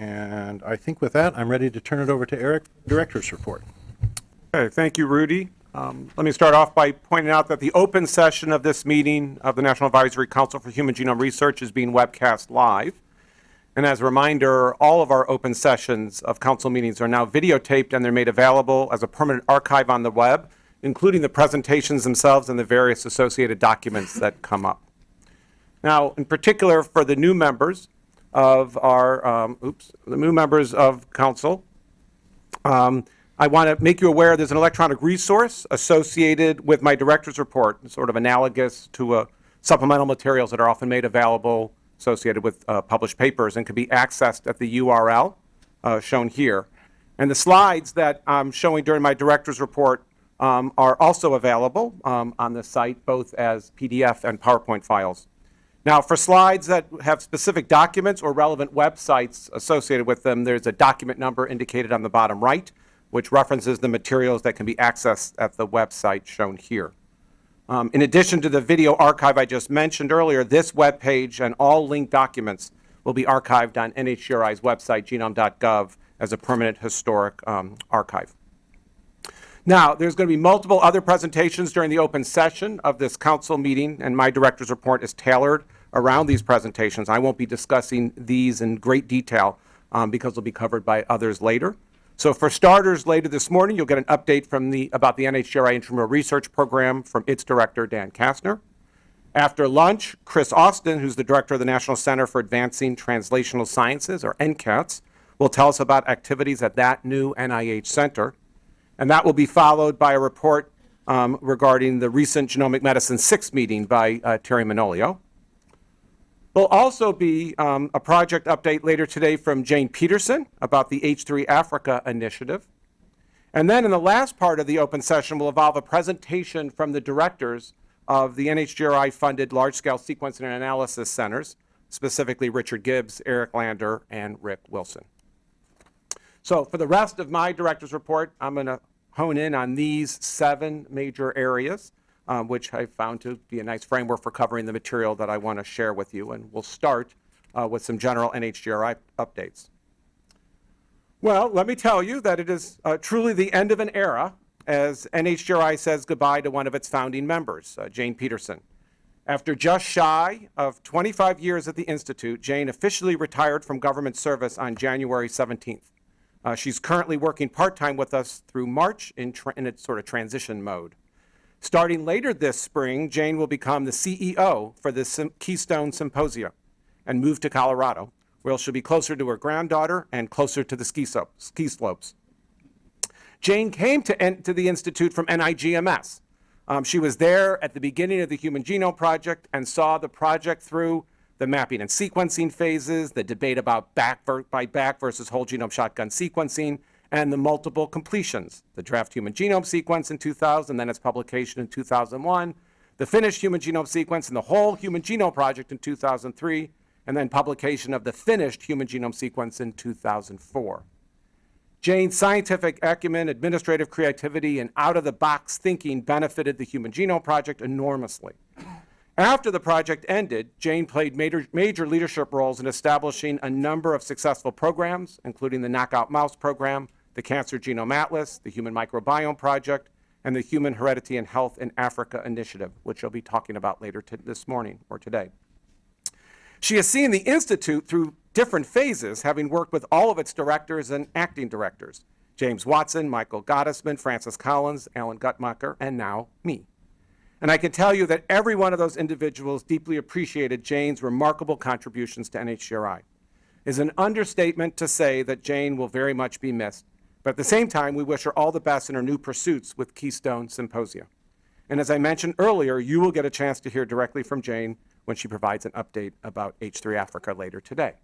And I think with that, I'm ready to turn it over to Eric, Director's Report. Okay, thank you, Rudy. Um, Let me start off by pointing out that the open session of this meeting of the National Advisory Council for Human Genome Research is being webcast live. And as a reminder, all of our open sessions of council meetings are now videotaped and they're made available as a permanent archive on the web, including the presentations themselves and the various associated documents that come up. Now, in particular, for the new members of our, um, oops, the new members of council, um, I want to make you aware there's an electronic resource associated with my director's report, sort of analogous to uh, supplemental materials that are often made available associated with uh, published papers and can be accessed at the URL uh, shown here. And the slides that I'm showing during my director's report um, are also available um, on the site, both as PDF and PowerPoint files. Now, for slides that have specific documents or relevant websites associated with them, there's a document number indicated on the bottom right, which references the materials that can be accessed at the website shown here. Um, in addition to the video archive I just mentioned earlier, this web page and all linked documents will be archived on NHGRI's website, genome.gov, as a permanent historic um, archive. Now, there's going to be multiple other presentations during the open session of this council meeting, and my director's report is tailored around these presentations. I won't be discussing these in great detail um, because they'll be covered by others later. So for starters, later this morning, you'll get an update from the, about the NHGRI Intramural Research Program from its director, Dan Kastner. After lunch, Chris Austin, who's the director of the National Center for Advancing Translational Sciences, or NCATS, will tell us about activities at that new NIH center. And that will be followed by a report um, regarding the recent Genomic Medicine 6 meeting by uh, Terry Manolio. There'll also be um, a project update later today from Jane Peterson about the H3 Africa initiative. And then in the last part of the open session will involve a presentation from the directors of the NHGRI-funded large-scale sequencing and analysis centers, specifically Richard Gibbs, Eric Lander, and Rick Wilson. So for the rest of my director's report, I'm going to hone in on these seven major areas um, which I found to be a nice framework for covering the material that I want to share with you. And we'll start uh, with some general NHGRI updates. Well, let me tell you that it is uh, truly the end of an era as NHGRI says goodbye to one of its founding members, uh, Jane Peterson. After just shy of 25 years at the Institute, Jane officially retired from government service on January 17th. Uh, she's currently working part-time with us through March in, in its sort of transition mode. Starting later this spring, Jane will become the CEO for the Keystone Symposia and move to Colorado, where she'll be closer to her granddaughter and closer to the ski, ski slopes. Jane came to, to, the Institute from NIGMS. Um, she was there at the beginning of the Human Genome Project and saw the project through the mapping and sequencing phases, the debate about BAC by BAC versus whole genome shotgun sequencing, and the multiple completions, the draft human genome sequence in 2000, then its publication in 2001, the finished human genome sequence and the whole human genome project in 2003, and then publication of the finished human genome sequence in 2004. Jane's scientific acumen, administrative creativity, and out-of-the-box thinking benefited the Human Genome Project enormously. After the project ended, Jane played major, major, leadership roles in establishing a number of successful programs, including the Knockout Mouse program, the Cancer Genome Atlas, the Human Microbiome Project, and the Human Heredity and Health in Africa Initiative, which I'll be talking about later this morning or today. She has seen the Institute through different phases, having worked with all of its directors and acting directors, James Watson, Michael Gottesman, Francis Collins, Alan Guttmacher, and now me. And I can tell you that every one of those individuals deeply appreciated Jane's remarkable contributions to NHGRI. It is an understatement to say that Jane will very much be missed, but at the same time, we wish her all the best in her new pursuits with Keystone Symposia. And as I mentioned earlier, you will get a chance to hear directly from Jane when she provides an update about H3 Africa later today.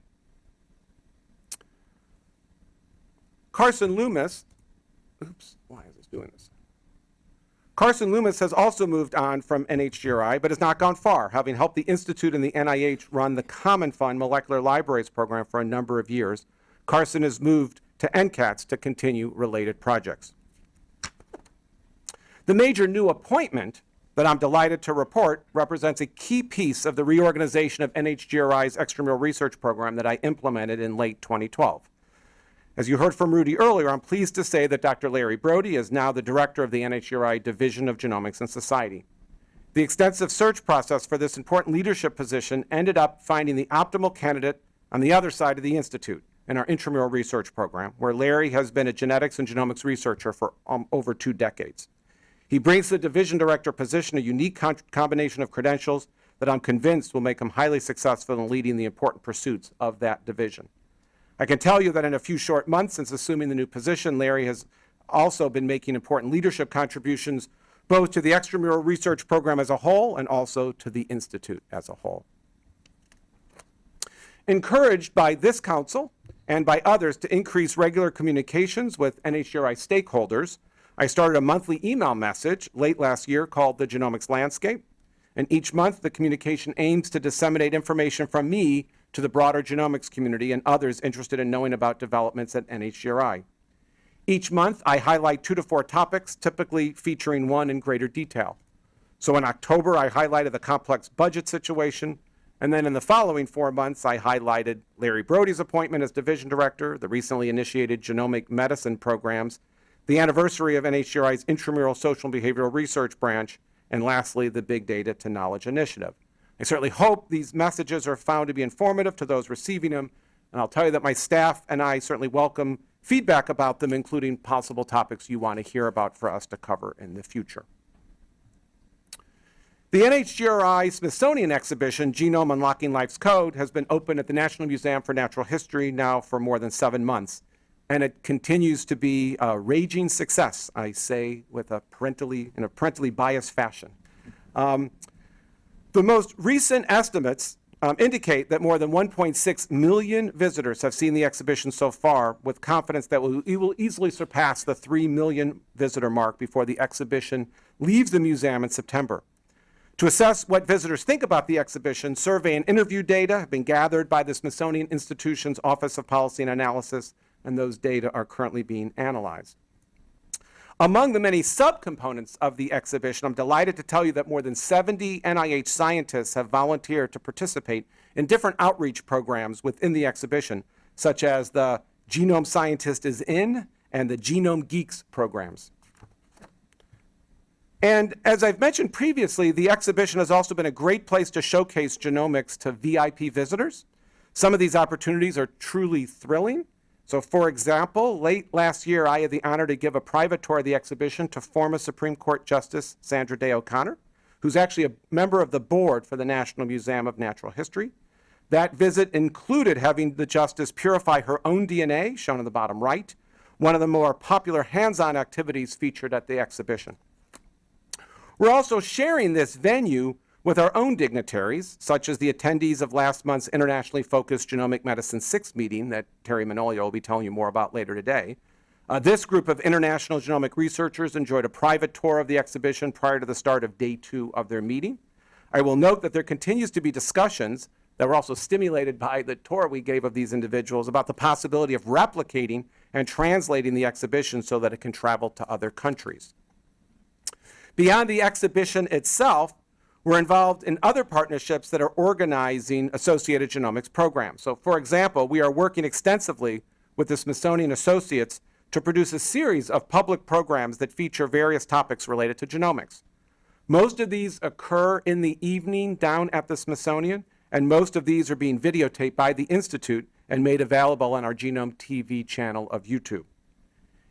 Carson Loomis, oops, why is this doing this? Carson Loomis has also moved on from NHGRI, but has not gone far, having helped the Institute and the NIH run the Common Fund Molecular Libraries program for a number of years. Carson has moved to NCATS to continue related projects. The major new appointment that I'm delighted to report represents a key piece of the reorganization of NHGRI's extramural research program that I implemented in late 2012. As you heard from Rudy earlier, I'm pleased to say that Dr. Larry Brody is now the director of the NHGRI Division of Genomics and Society. The extensive search process for this important leadership position ended up finding the optimal candidate on the other side of the Institute in our intramural research program, where Larry has been a genetics and genomics researcher for um, over two decades. He brings to the division director position a unique combination of credentials that I'm convinced will make him highly successful in leading the important pursuits of that division. I can tell you that in a few short months since assuming the new position, Larry has also been making important leadership contributions both to the extramural research program as a whole and also to the Institute as a whole. Encouraged by this council and by others to increase regular communications with NHGRI stakeholders, I started a monthly email message late last year called The Genomics Landscape. And each month, the communication aims to disseminate information from me to the broader genomics community and others interested in knowing about developments at NHGRI. Each month, I highlight two to four topics, typically featuring one in greater detail. So in October, I highlighted the complex budget situation, and then in the following four months, I highlighted Larry Brody's appointment as division director, the recently initiated genomic medicine programs, the anniversary of NHGRI's intramural social and behavioral research branch, and lastly, the Big Data to Knowledge Initiative. I certainly hope these messages are found to be informative to those receiving them, and I'll tell you that my staff and I certainly welcome feedback about them, including possible topics you want to hear about for us to cover in the future. The NHGRI Smithsonian exhibition, Genome Unlocking Life's Code, has been open at the National Museum for Natural History now for more than seven months. And it continues to be a raging success, I say with a parentally, in a parentally biased fashion. Um, the most recent estimates um, indicate that more than 1.6 million visitors have seen the exhibition so far, with confidence that we will easily surpass the 3 million visitor mark before the exhibition leaves the museum in September. To assess what visitors think about the exhibition, survey and interview data have been gathered by the Smithsonian Institution's Office of Policy and Analysis, and those data are currently being analyzed. Among the many subcomponents of the exhibition, I'm delighted to tell you that more than 70 NIH scientists have volunteered to participate in different outreach programs within the exhibition, such as the Genome Scientist is In and the Genome Geeks programs. And as I've mentioned previously, the exhibition has also been a great place to showcase genomics to VIP visitors. Some of these opportunities are truly thrilling. So, for example, late last year, I had the honor to give a private tour of the exhibition to former Supreme Court Justice Sandra Day O'Connor, who's actually a member of the board for the National Museum of Natural History. That visit included having the justice purify her own DNA, shown in the bottom right, one of the more popular hands on activities featured at the exhibition. We're also sharing this venue with our own dignitaries, such as the attendees of last month's internationally focused Genomic Medicine 6 meeting that Terry Manolio will be telling you more about later today. Uh, this group of international genomic researchers enjoyed a private tour of the exhibition prior to the start of day two of their meeting. I will note that there continues to be discussions that were also stimulated by the tour we gave of these individuals about the possibility of replicating and translating the exhibition so that it can travel to other countries. Beyond the exhibition itself, we're involved in other partnerships that are organizing associated genomics programs. So, for example, we are working extensively with the Smithsonian Associates to produce a series of public programs that feature various topics related to genomics. Most of these occur in the evening down at the Smithsonian, and most of these are being videotaped by the Institute and made available on our Genome TV channel of YouTube.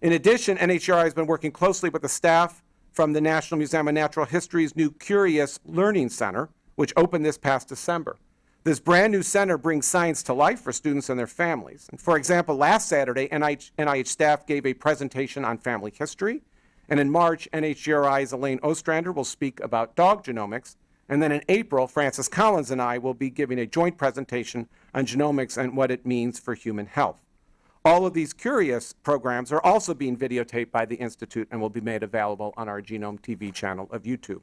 In addition, NHGRI has been working closely with the staff from the National Museum of Natural History's new Curious Learning Center, which opened this past December. This brand new center brings science to life for students and their families. And for example, last Saturday, NIH, NIH staff gave a presentation on family history. And in March, NHGRI's Elaine Ostrander will speak about dog genomics. And then in April, Francis Collins and I will be giving a joint presentation on genomics and what it means for human health. All of these curious programs are also being videotaped by the Institute and will be made available on our Genome TV channel of YouTube.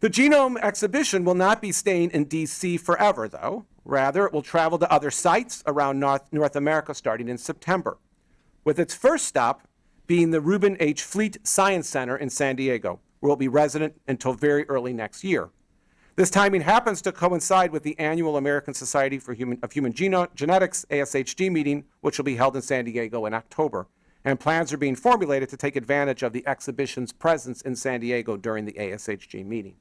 The Genome exhibition will not be staying in DC forever, though. Rather, it will travel to other sites around North, North America starting in September, with its first stop being the Reuben H. Fleet Science Center in San Diego, where it will be resident until very early next year. This timing happens to coincide with the annual American Society for Human, of Human Geno- Genetics, ASHG meeting, which will be held in San Diego in October. And plans are being formulated to take advantage of the exhibition's presence in San Diego during the ASHG meeting.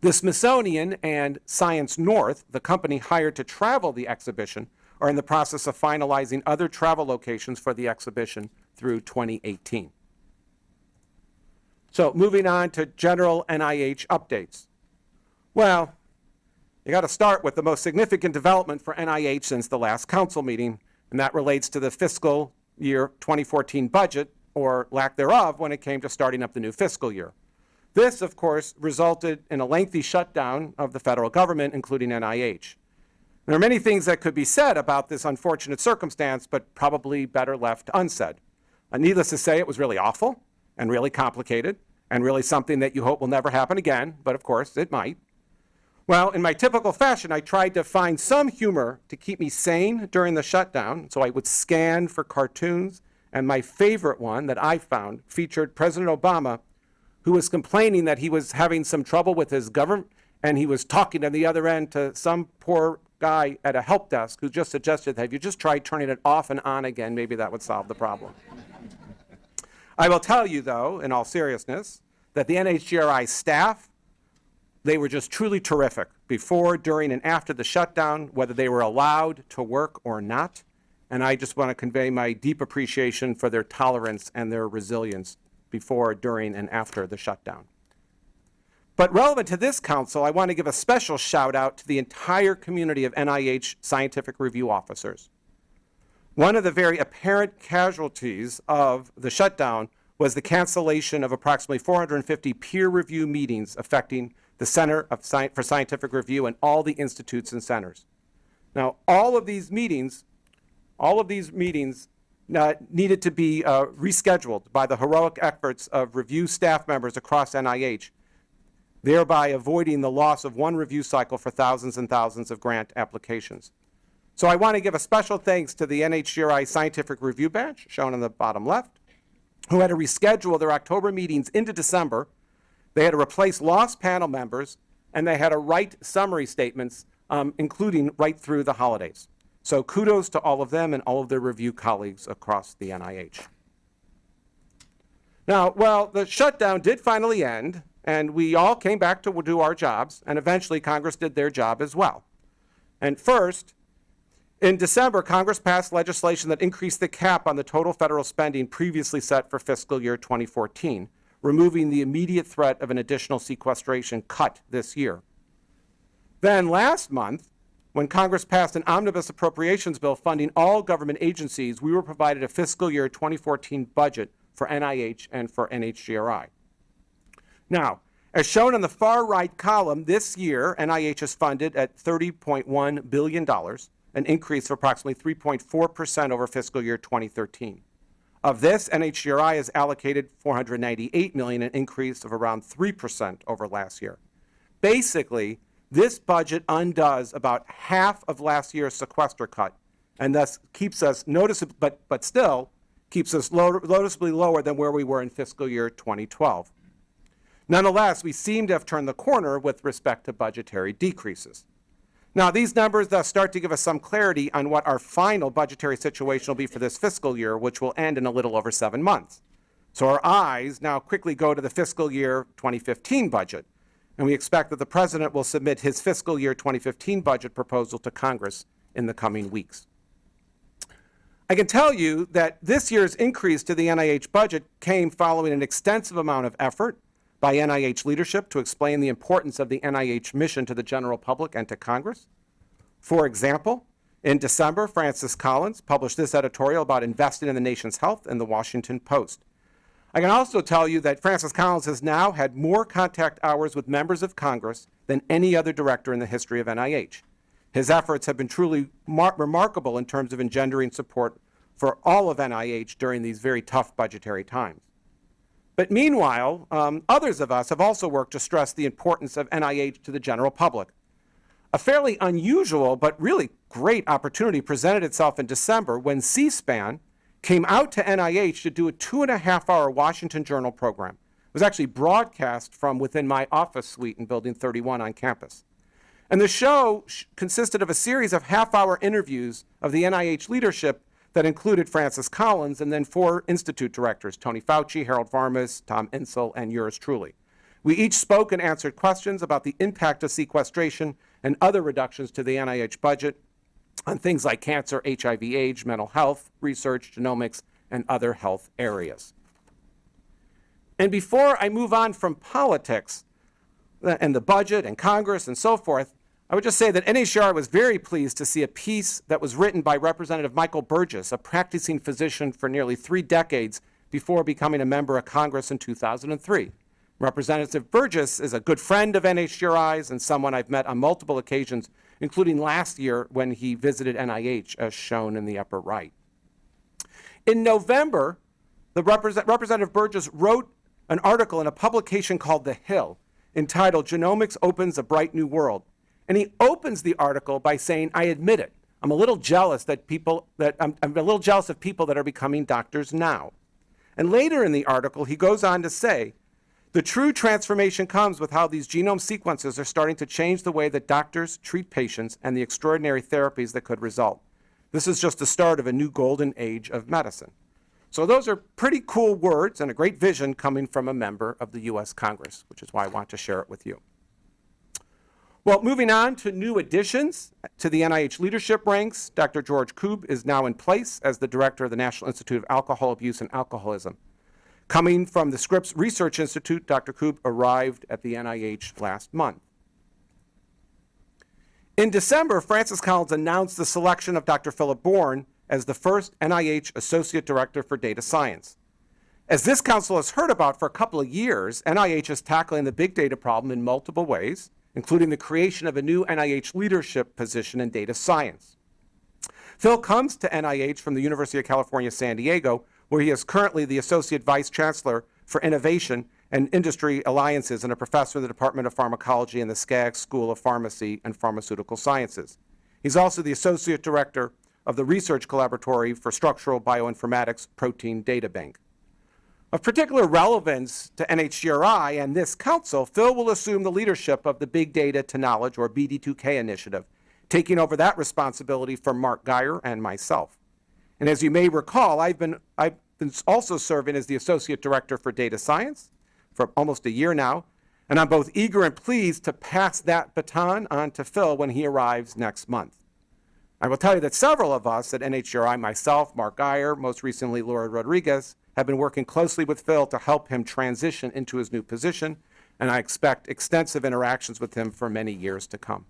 The Smithsonian and Science North, the company hired to travel the exhibition, are in the process of finalizing other travel locations for the exhibition through 2018. So moving on to general NIH updates. Well, you got to start with the most significant development for NIH since the last council meeting, and that relates to the fiscal year 2014 budget, or lack thereof, when it came to starting up the new fiscal year. This, of course, resulted in a lengthy shutdown of the federal government, including NIH. There are many things that could be said about this unfortunate circumstance, but probably better left unsaid. Uh, needless to say, it was really awful and really complicated and really something that you hope will never happen again, but of course it might. Well, in my typical fashion, I tried to find some humor to keep me sane during the shutdown, so I would scan for cartoons, and my favorite one that I found featured President Obama, who was complaining that he was having some trouble with his government, and he was talking on the other end to some poor guy at a help desk who just suggested that you just try turning it off and on again, maybe that would solve the problem. I will tell you, though, in all seriousness, that the NHGRI staff, they were just truly terrific before, during, and after the shutdown, whether they were allowed to work or not. And I just want to convey my deep appreciation for their tolerance and their resilience before, during, and after the shutdown. But relevant to this council, I want to give a special shout out to the entire community of NIH scientific review officers. One of the very apparent casualties of the shutdown was the cancellation of approximately 450 peer review meetings affecting the Center Sci- for Scientific Review and all the institutes and centers. Now, all of these meetings, all of these meetings uh, needed to be uh, rescheduled by the heroic efforts of review staff members across NIH, thereby avoiding the loss of one review cycle for thousands and thousands of grant applications. So I want to give a special thanks to the NHGRI Scientific Review Batch, shown on the bottom left, who had to reschedule their October meetings into December. They had to replace lost panel members, and they had to write summary statements, um, including right through the holidays. So kudos to all of them and all of their review colleagues across the NIH. Now, well, the shutdown did finally end, and we all came back to do our jobs, and eventually Congress did their job as well. And first, in December, Congress passed legislation that increased the cap on the total federal spending previously set for fiscal year 2014, removing the immediate threat of an additional sequestration cut this year. Then last month, when Congress passed an omnibus appropriations bill funding all government agencies, we were provided a fiscal year 2014 budget for NIH and for NHGRI. Now, as shown on the far right column, this year NIH is funded at $30.1 billion, an increase of approximately 3.4% over fiscal year 2013. Of this, NHGRI has allocated 498 million, an increase of around 3% over last year. Basically, this budget undoes about half of last year's sequester cut, and thus keeps us noticeably, but, but still keeps us low, noticeably lower than where we were in fiscal year 2012. Nonetheless, we seem to have turned the corner with respect to budgetary decreases. Now, these numbers thus start to give us some clarity on what our final budgetary situation will be for this fiscal year, which will end in a little over seven months. So our eyes now quickly go to the fiscal year 2015 budget, and we expect that the President will submit his fiscal year 2015 budget proposal to Congress in the coming weeks. I can tell you that this year's increase to the NIH budget came following an extensive amount of effort by NIH leadership to explain the importance of the NIH mission to the general public and to Congress. For example, in December, Francis Collins published this editorial about investing in the nation's health in the Washington Post. I can also tell you that Francis Collins has now had more contact hours with members of Congress than any other director in the history of NIH. His efforts have been truly mar- remarkable in terms of engendering support for all of NIH during these very tough budgetary times. But meanwhile, um, others of us have also worked to stress the importance of NIH to the general public. A fairly unusual but really great opportunity presented itself in December when C SPAN came out to NIH to do a two and a half hour Washington Journal program. It was actually broadcast from within my office suite in Building 31 on campus. And the show sh- consisted of a series of half hour interviews of the NIH leadership that included Francis Collins and then four institute directors Tony Fauci, Harold Varmus, Tom Insel, and yours truly. We each spoke and answered questions about the impact of sequestration and other reductions to the NIH budget on things like cancer, HIV, AIDS, mental health, research, genomics, and other health areas. And before I move on from politics uh, and the budget and Congress and so forth, I would just say that NHGRI was very pleased to see a piece that was written by Representative Michael Burgess, a practicing physician for nearly three decades before becoming a member of Congress in 2003. Representative Burgess is a good friend of NHGRI's and someone I've met on multiple occasions, including last year when he visited NIH, as shown in the upper right. In November, the represent, Representative Burgess wrote an article in a publication called The Hill entitled Genomics Opens a Bright New World. And he opens the article by saying, I admit it. I'm a little jealous that people that I'm, I'm a little jealous of people that are becoming doctors now. And later in the article, he goes on to say, the true transformation comes with how these genome sequences are starting to change the way that doctors treat patients and the extraordinary therapies that could result. This is just the start of a new golden age of medicine. So those are pretty cool words and a great vision coming from a member of the U.S. Congress, which is why I want to share it with you. Well, moving on to new additions to the NIH leadership ranks, Dr. George Koob is now in place as the director of the National Institute of Alcohol Abuse and Alcoholism. Coming from the Scripps Research Institute, Dr. Koob arrived at the NIH last month. In December, Francis Collins announced the selection of Dr. Philip Bourne as the first NIH Associate Director for Data Science. As this council has heard about for a couple of years, NIH is tackling the big data problem in multiple ways, including the creation of a new NIH leadership position in data science. Phil comes to NIH from the University of California, San Diego, where he is currently the Associate Vice Chancellor for Innovation and Industry Alliances and a professor in the Department of Pharmacology in the Skaggs School of Pharmacy and Pharmaceutical Sciences. He's also the Associate Director of the Research Collaboratory for Structural Bioinformatics Protein Data Bank. Of particular relevance to NHGRI and this council, Phil will assume the leadership of the Big Data to Knowledge, or BD2K initiative, taking over that responsibility from Mark Guyer and myself. And as you may recall, I've been, I've been also serving as the Associate Director for Data Science for almost a year now, and I'm both eager and pleased to pass that baton on to Phil when he arrives next month. I will tell you that several of us at NHGRI, myself, Mark Guyer, most recently Laura Rodriguez, have been working closely with Phil to help him transition into his new position, and I expect extensive interactions with him for many years to come.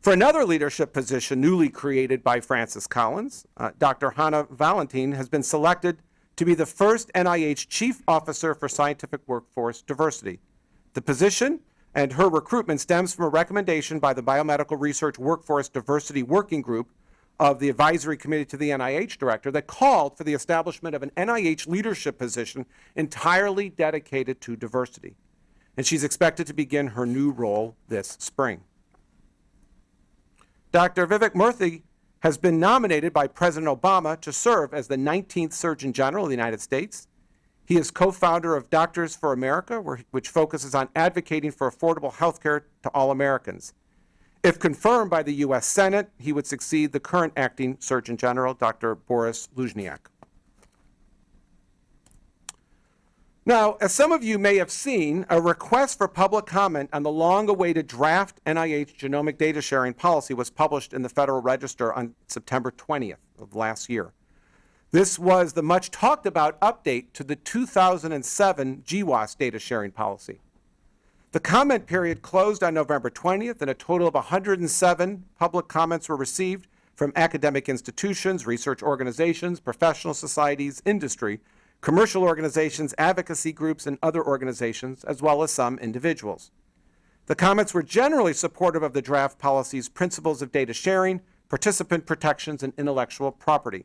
For another leadership position newly created by Francis Collins, uh, Dr. Hannah Valantine has been selected to be the first NIH Chief Officer for Scientific Workforce Diversity. The position and her recruitment stems from a recommendation by the Biomedical Research Workforce Diversity Working Group of the advisory committee to the NIH director that called for the establishment of an NIH leadership position entirely dedicated to diversity. And she's expected to begin her new role this spring. Dr. Vivek Murthy has been nominated by President Obama to serve as the 19th Surgeon General of the United States. He is co-founder of Doctors for America, which focuses on advocating for affordable health care to all Americans. If confirmed by the U.S. Senate, he would succeed the current acting Surgeon General, Dr. Boris Lushniak. Now, as some of you may have seen, a request for public comment on the long-awaited draft NIH genomic data sharing policy was published in the Federal Register on September 20th of last year. This was the much talked about update to the 2007 GWAS data sharing policy. The comment period closed on November 20th, and a total of 107 public comments were received from academic institutions, research organizations, professional societies, industry, commercial organizations, advocacy groups, and other organizations, as well as some individuals. The comments were generally supportive of the draft policy's principles of data sharing, participant protections, and intellectual property.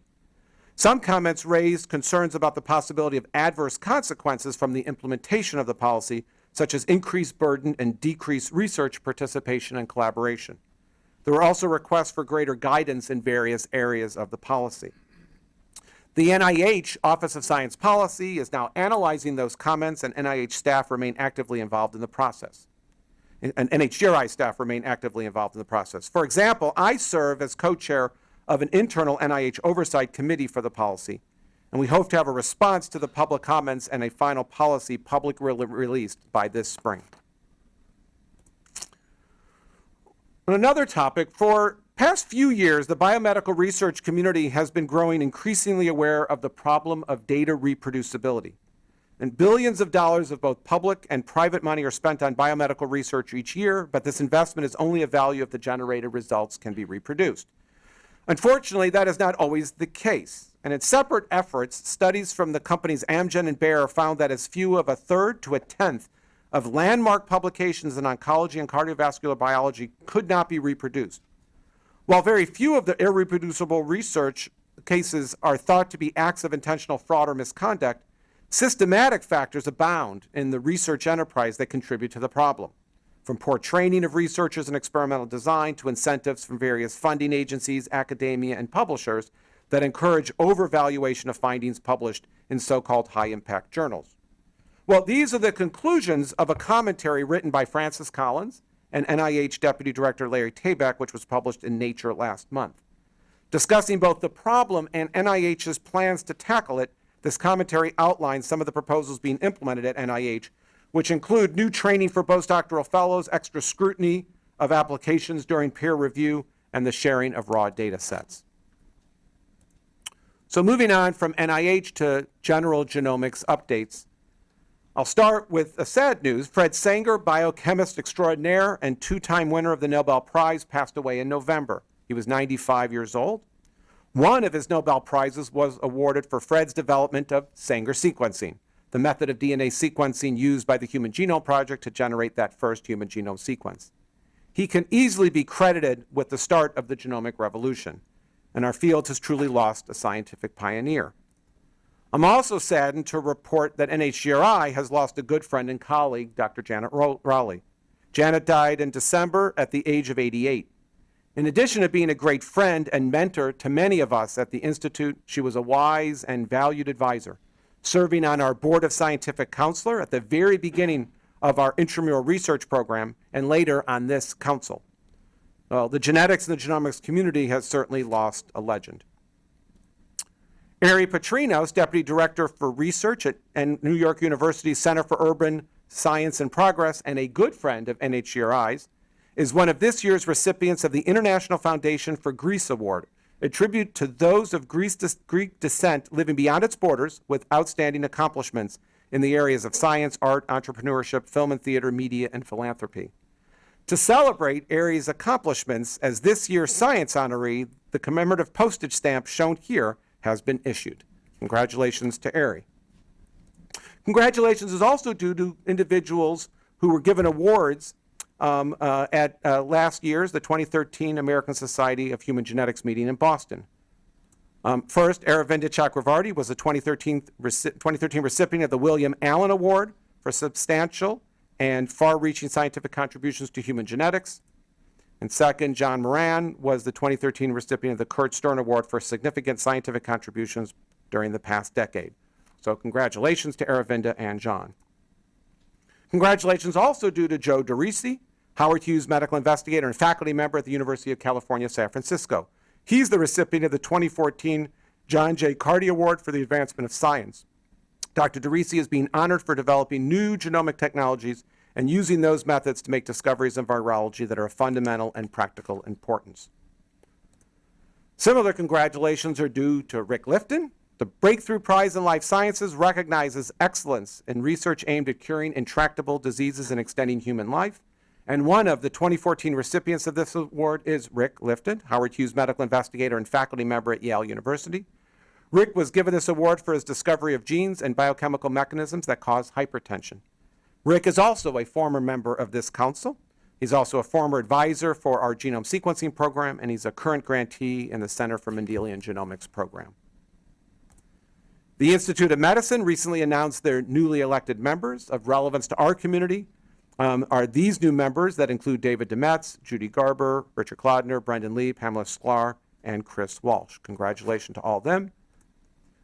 Some comments raised concerns about the possibility of adverse consequences from the implementation of the policy, such as increased burden and decreased research participation and collaboration. There were also requests for greater guidance in various areas of the policy. The NIH Office of Science Policy is now analyzing those comments, and NIH staff remain actively involved in the process. And NHGRI staff remain actively involved in the process. For example, I serve as co-chair of an internal NIH oversight committee for the policy, and we hope to have a response to the public comments and a final policy public re- released by this spring. On another topic, for past few years, the biomedical research community has been growing increasingly aware of the problem of data reproducibility. And billions of dollars of both public and private money are spent on biomedical research each year, but this investment is only of value if the generated results can be reproduced. Unfortunately, that is not always the case. And in separate efforts, studies from the companies Amgen and Bayer found that as few of a third to a tenth of landmark publications in oncology and cardiovascular biology could not be reproduced. While very few of the irreproducible research cases are thought to be acts of intentional fraud or misconduct, systematic factors abound in the research enterprise that contribute to the problem. From poor training of researchers in experimental design to incentives from various funding agencies, academia, and publishers that encourage overvaluation of findings published in so-called high-impact journals. Well, these are the conclusions of a commentary written by Francis Collins and NIH Deputy Director Larry Tabak, which was published in Nature last month. Discussing both the problem and NIH's plans to tackle it, this commentary outlines some of the proposals being implemented at NIH, which include new training for postdoctoral fellows, extra scrutiny of applications during peer review, and the sharing of raw data sets. So moving on from NIH to general genomics updates, I'll start with a sad news. Fred Sanger, biochemist extraordinaire and two-time winner of the Nobel Prize, passed away in November. He was 95 years old. One of his Nobel Prizes was awarded for Fred's development of Sanger sequencing, the method of DNA sequencing used by the Human Genome Project to generate that first human genome sequence. He can easily be credited with the start of the genomic revolution, and our field has truly lost a scientific pioneer. I'm also saddened to report that NHGRI has lost a good friend and colleague, Dr. Janet Rowley. Janet died in December at the age of 88. In addition to being a great friend and mentor to many of us at the Institute, she was a wise and valued advisor, serving on our Board of Scientific Counselor at the very beginning of our intramural research program and later on this council. Well, the genetics and the genomics community has certainly lost a legend. Ari Patrinos, Deputy Director for Research at New York University's Center for Urban Science and Progress and a good friend of NHGRI's, is one of this year's recipients of the International Foundation for Greece Award, a tribute to those of Greece Greek descent living beyond its borders with outstanding accomplishments in the areas of science, art, entrepreneurship, film and theater, media, and philanthropy. To celebrate Ari's accomplishments as this year's science honoree, the commemorative postage stamp shown here has been issued. Congratulations to Ari. Congratulations is also due to individuals who were given awards um, uh, at uh, last year's, the 2013 American Society of Human Genetics meeting in Boston. Um, first, Aravinda Chakravarti was the 2013, 2013 recipient of the William Allen Award for substantial and far-reaching scientific contributions to human genetics. And second, John Moran was the 2013 recipient of the Kurt Stern Award for significant scientific contributions during the past decade. So congratulations to Aravinda and John. Congratulations also due to Joe DeRisi, Howard Hughes medical investigator and faculty member at the University of California, San Francisco. He's the recipient of the 2014 John J. Carty Award for the Advancement of Science. Dr. DeRisi is being honored for developing new genomic technologies and using those methods to make discoveries in virology that are of fundamental and practical importance. Similar congratulations are due to Rick Lifton. The Breakthrough Prize in Life Sciences recognizes excellence in research aimed at curing intractable diseases and extending human life. And one of the 2014 recipients of this award is Rick Lifton, Howard Hughes medical investigator and faculty member at Yale University. Rick was given this award for his discovery of genes and biochemical mechanisms that cause hypertension. Rick is also a former member of this council. He's also a former advisor for our genome sequencing program, and he's a current grantee in the Center for Mendelian Genomics program. The Institute of Medicine recently announced their newly elected members of relevance to our community um, are these new members that include David DeMets, Judy Garber, Richard Kolodner, Brendan Lee, Pamela Sklar, and Chris Walsh. Congratulations to all of them.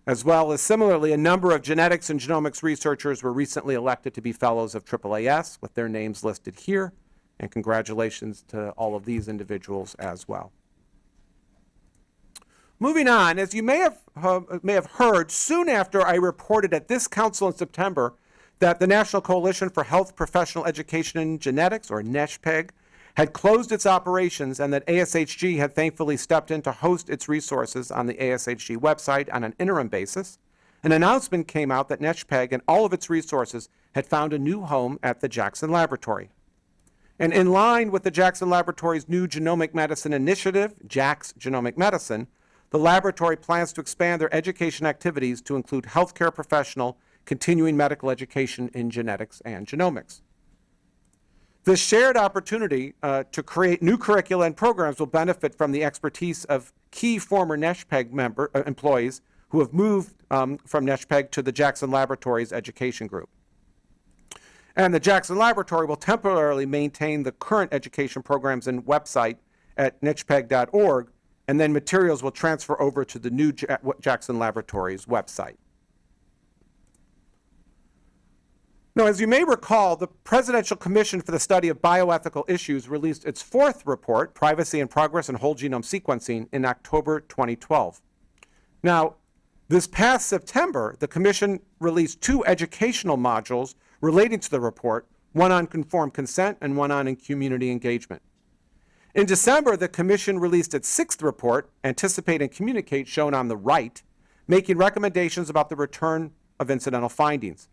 As well as similarly, a number of genetics and genomics researchers were recently elected to be fellows of AAAS with their names listed here. And congratulations to all of these individuals as well. Moving on, as you may have, uh, may have heard, soon after I reported at this council in September that the National Coalition for Health Professional Education in Genetics, or NCHPEG, had closed its operations and that ASHG had thankfully stepped in to host its resources on the ASHG website on an interim basis, an announcement came out that NCHPEG and all of its resources had found a new home at the Jackson Laboratory. And in line with the Jackson Laboratory's new genomic medicine initiative, JAX Genomic Medicine, the laboratory plans to expand their education activities to include healthcare professional continuing medical education in genetics and genomics. This shared opportunity uh, to create new curricula and programs will benefit from the expertise of key former NCHPEG member, uh, employees who have moved um, from NCHPEG to the Jackson Laboratories Education Group. And the Jackson Laboratory will temporarily maintain the current education programs and website at nchpeg.org, and then materials will transfer over to the new Ja- Jackson Laboratories website. Now, as you may recall, the Presidential Commission for the Study of Bioethical Issues released its fourth report, Privacy and Progress in Whole Genome Sequencing, in October 2012. Now, this past September, the Commission released two educational modules relating to the report, one on conformed consent and one on community engagement. In December, the Commission released its sixth report, Anticipate and Communicate, shown on the right, making recommendations about the return of incidental findings.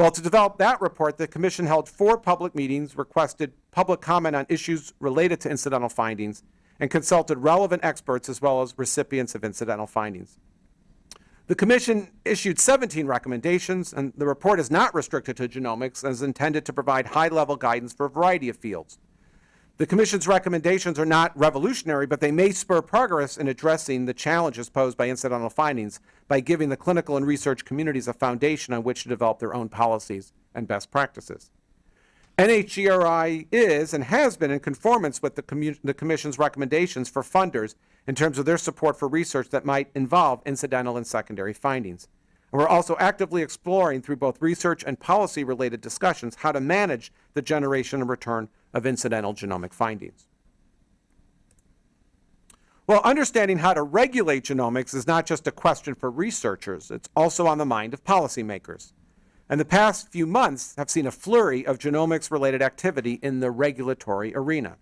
Well, to develop that report, the Commission held four public meetings, requested public comment on issues related to incidental findings, and consulted relevant experts as well as recipients of incidental findings. The Commission issued 17 recommendations, and the report is not restricted to genomics and is intended to provide high-level guidance for a variety of fields. The Commission's recommendations are not revolutionary, but they may spur progress in addressing the challenges posed by incidental findings by giving the clinical and research communities a foundation on which to develop their own policies and best practices. NHGRI is and has been in conformance with the, the Commission's recommendations for funders in terms of their support for research that might involve incidental and secondary findings. And we're also actively exploring through both research and policy related discussions how to manage the generation and return of incidental genomic findings. Well, understanding how to regulate genomics is not just a question for researchers, it's also on the mind of policymakers. And the past few months have seen a flurry of genomics related activity in the regulatory arena.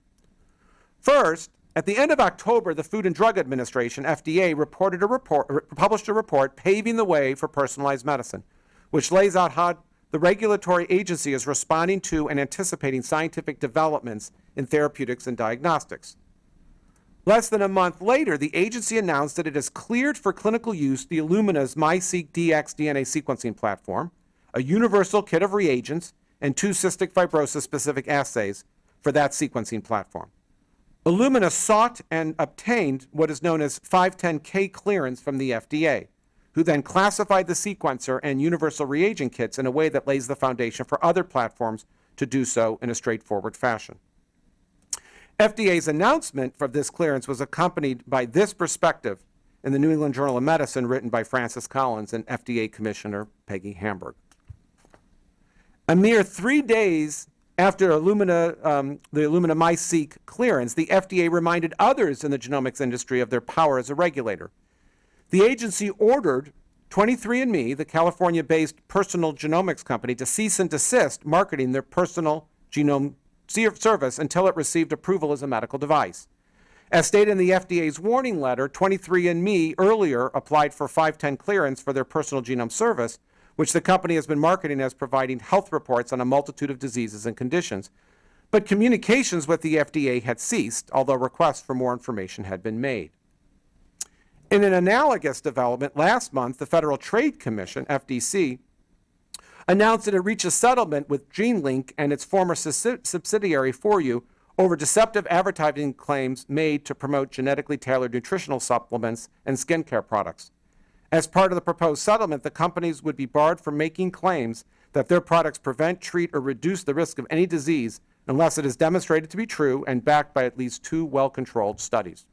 First, at the end of October, the Food and Drug Administration, FDA, reported a report, published a report paving the way for personalized medicine, which lays out how the regulatory agency is responding to and anticipating scientific developments in therapeutics and diagnostics. Less than a month later, the agency announced that it has cleared for clinical use the Illumina's MiSeq Dx DNA sequencing platform, a universal kit of reagents, and two cystic fibrosis specific assays for that sequencing platform. Illumina sought and obtained what is known as 510K clearance from the FDA, who then classified the sequencer and universal reagent kits in a way that lays the foundation for other platforms to do so in a straightforward fashion. FDA's announcement for this clearance was accompanied by this perspective in the New England Journal of Medicine written by Francis Collins and FDA Commissioner Peggy Hamburg. A mere three days after Illumina, um, the Illumina MiSeq clearance, the FDA reminded others in the genomics industry of their power as a regulator. The agency ordered 23andMe, the California based personal genomics company, to cease and desist marketing their personal genome service until it received approval as a medical device. As stated in the FDA's warning letter, 23andMe earlier applied for 510 clearance for their personal genome service, which the company has been marketing as providing health reports on a multitude of diseases and conditions. But communications with the FDA had ceased, although requests for more information had been made. In an analogous development, last month, the Federal Trade Commission, FTC, announced that it reached a settlement with GeneLink and its former subsidiary 4U over deceptive advertising claims made to promote genetically tailored nutritional supplements and skincare products. As part of the proposed settlement, the companies would be barred from making claims that their products prevent, treat, or reduce the risk of any disease unless it is demonstrated to be true and backed by at least two well controlled studies.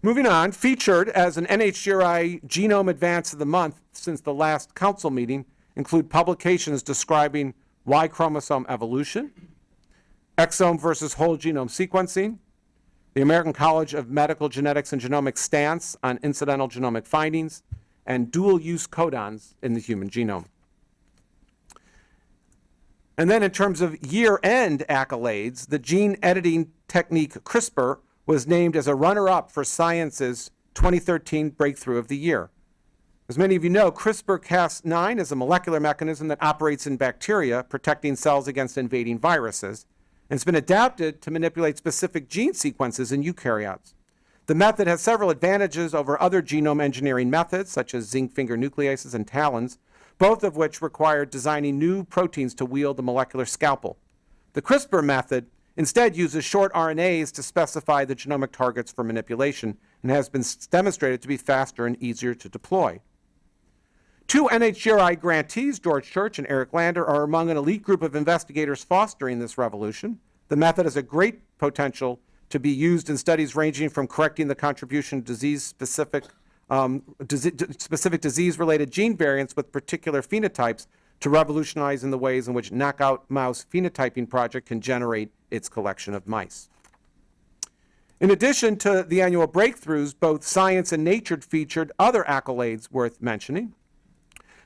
Moving on, featured as an NHGRI Genome Advance of the Month since the last council meeting include publications describing Y chromosome evolution, exome versus whole genome sequencing, the American College of Medical Genetics and Genomics stance on incidental genomic findings, and dual-use codons in the human genome. And then in terms of year-end accolades, the gene editing technique CRISPR was named as a runner-up for Science's 2013 Breakthrough of the Year. As many of you know, CRISPR-Cas9 is a molecular mechanism that operates in bacteria, protecting cells against invading viruses, and it's been adapted to manipulate specific gene sequences in eukaryotes. The method has several advantages over other genome engineering methods, such as zinc finger nucleases and TALENs, both of which require designing new proteins to wield the molecular scalpel. The CRISPR method instead uses short RNAs to specify the genomic targets for manipulation and has been demonstrated to be faster and easier to deploy. Two NHGRI grantees, George Church and Eric Lander, are among an elite group of investigators fostering this revolution. The method has a great potential to be used in studies ranging from correcting the contribution of disease-specific um, specific disease-related gene variants with particular phenotypes to revolutionize in the ways in which Knockout Mouse Phenotyping Project can generate its collection of mice. In addition to the annual breakthroughs, both Science and Nature featured other accolades worth mentioning.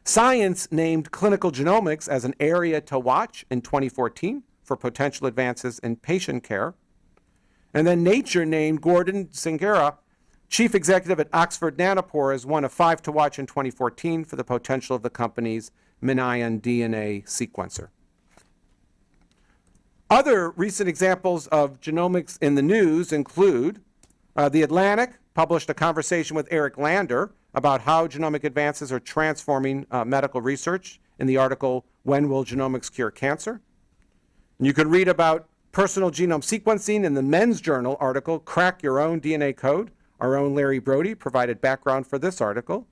Science named clinical genomics as an area to watch in 2014 for potential advances in patient care. And then Nature named Gordon Sanghera, chief executive at Oxford Nanopore, as one of five to watch in 2014 for the potential of the company's MinION DNA sequencer. Other recent examples of genomics in the news include uh, The Atlantic published a conversation with Eric Lander about how genomic advances are transforming uh, medical research in the article, When Will Genomics Cure Cancer? And you can read about personal genome sequencing in the Men's Journal article, Crack Your Own DNA Code. Our own Larry Brody provided background for this article.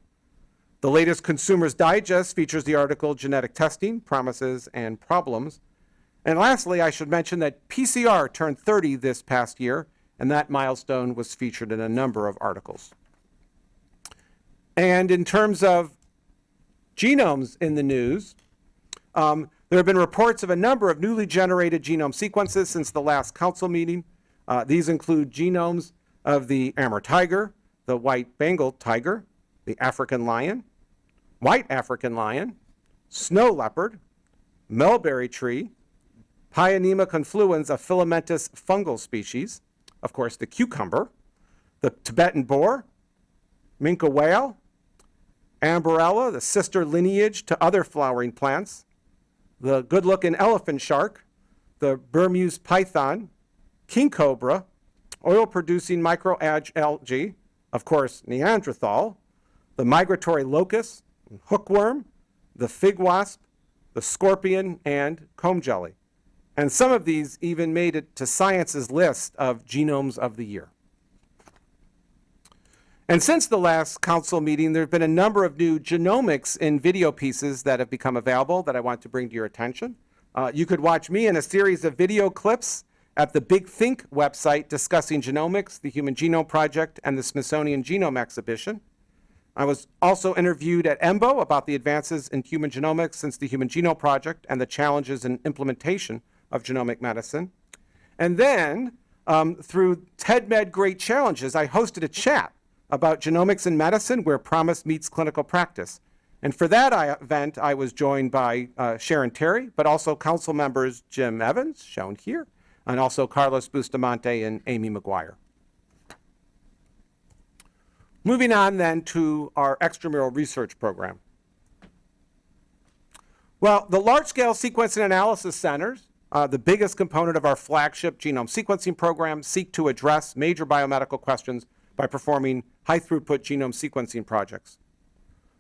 The latest Consumer's Digest features the article Genetic Testing, Promises and Problems. And lastly, I should mention that PCR turned 30 this past year, and that milestone was featured in a number of articles. And in terms of genomes in the news, um, there have been reports of a number of newly generated genome sequences since the last council meeting. Uh, these include genomes of the Amur tiger, the white Bengal tiger, the African lion, white African lion, snow leopard, mulberry tree, Pyronema confluens, a filamentous fungal species, of course, the cucumber, the Tibetan boar, minke whale, Amborella, the sister lineage to other flowering plants, the good-looking elephant shark, the Burmese python, king cobra, oil-producing microalgae, of course, Neanderthal, the migratory locust, hookworm, the fig wasp, the scorpion, and comb jelly. And some of these even made it to Science's list of genomes of the year. And since the last council meeting, there have been a number of new genomics in video pieces that have become available that I want to bring to your attention. Uh, you could watch me in a series of video clips at the Big Think website discussing genomics, the Human Genome Project, and the Smithsonian Genome Exhibition. I was also interviewed at EMBO about the advances in human genomics since the Human Genome Project and the challenges in implementation of genomic medicine. And then, um, through TEDMed Great Challenges, I hosted a chat about genomics in medicine where promise meets clinical practice. And for that I, event, I was joined by uh, Sharon Terry, but also council members Jim Evans, shown here, and also Carlos Bustamante and Amy McGuire. Moving on then to our extramural research program. Well, the large-scale sequencing analysis centers, uh, the biggest component of our flagship genome sequencing program, seek to address major biomedical questions by performing high-throughput genome sequencing projects.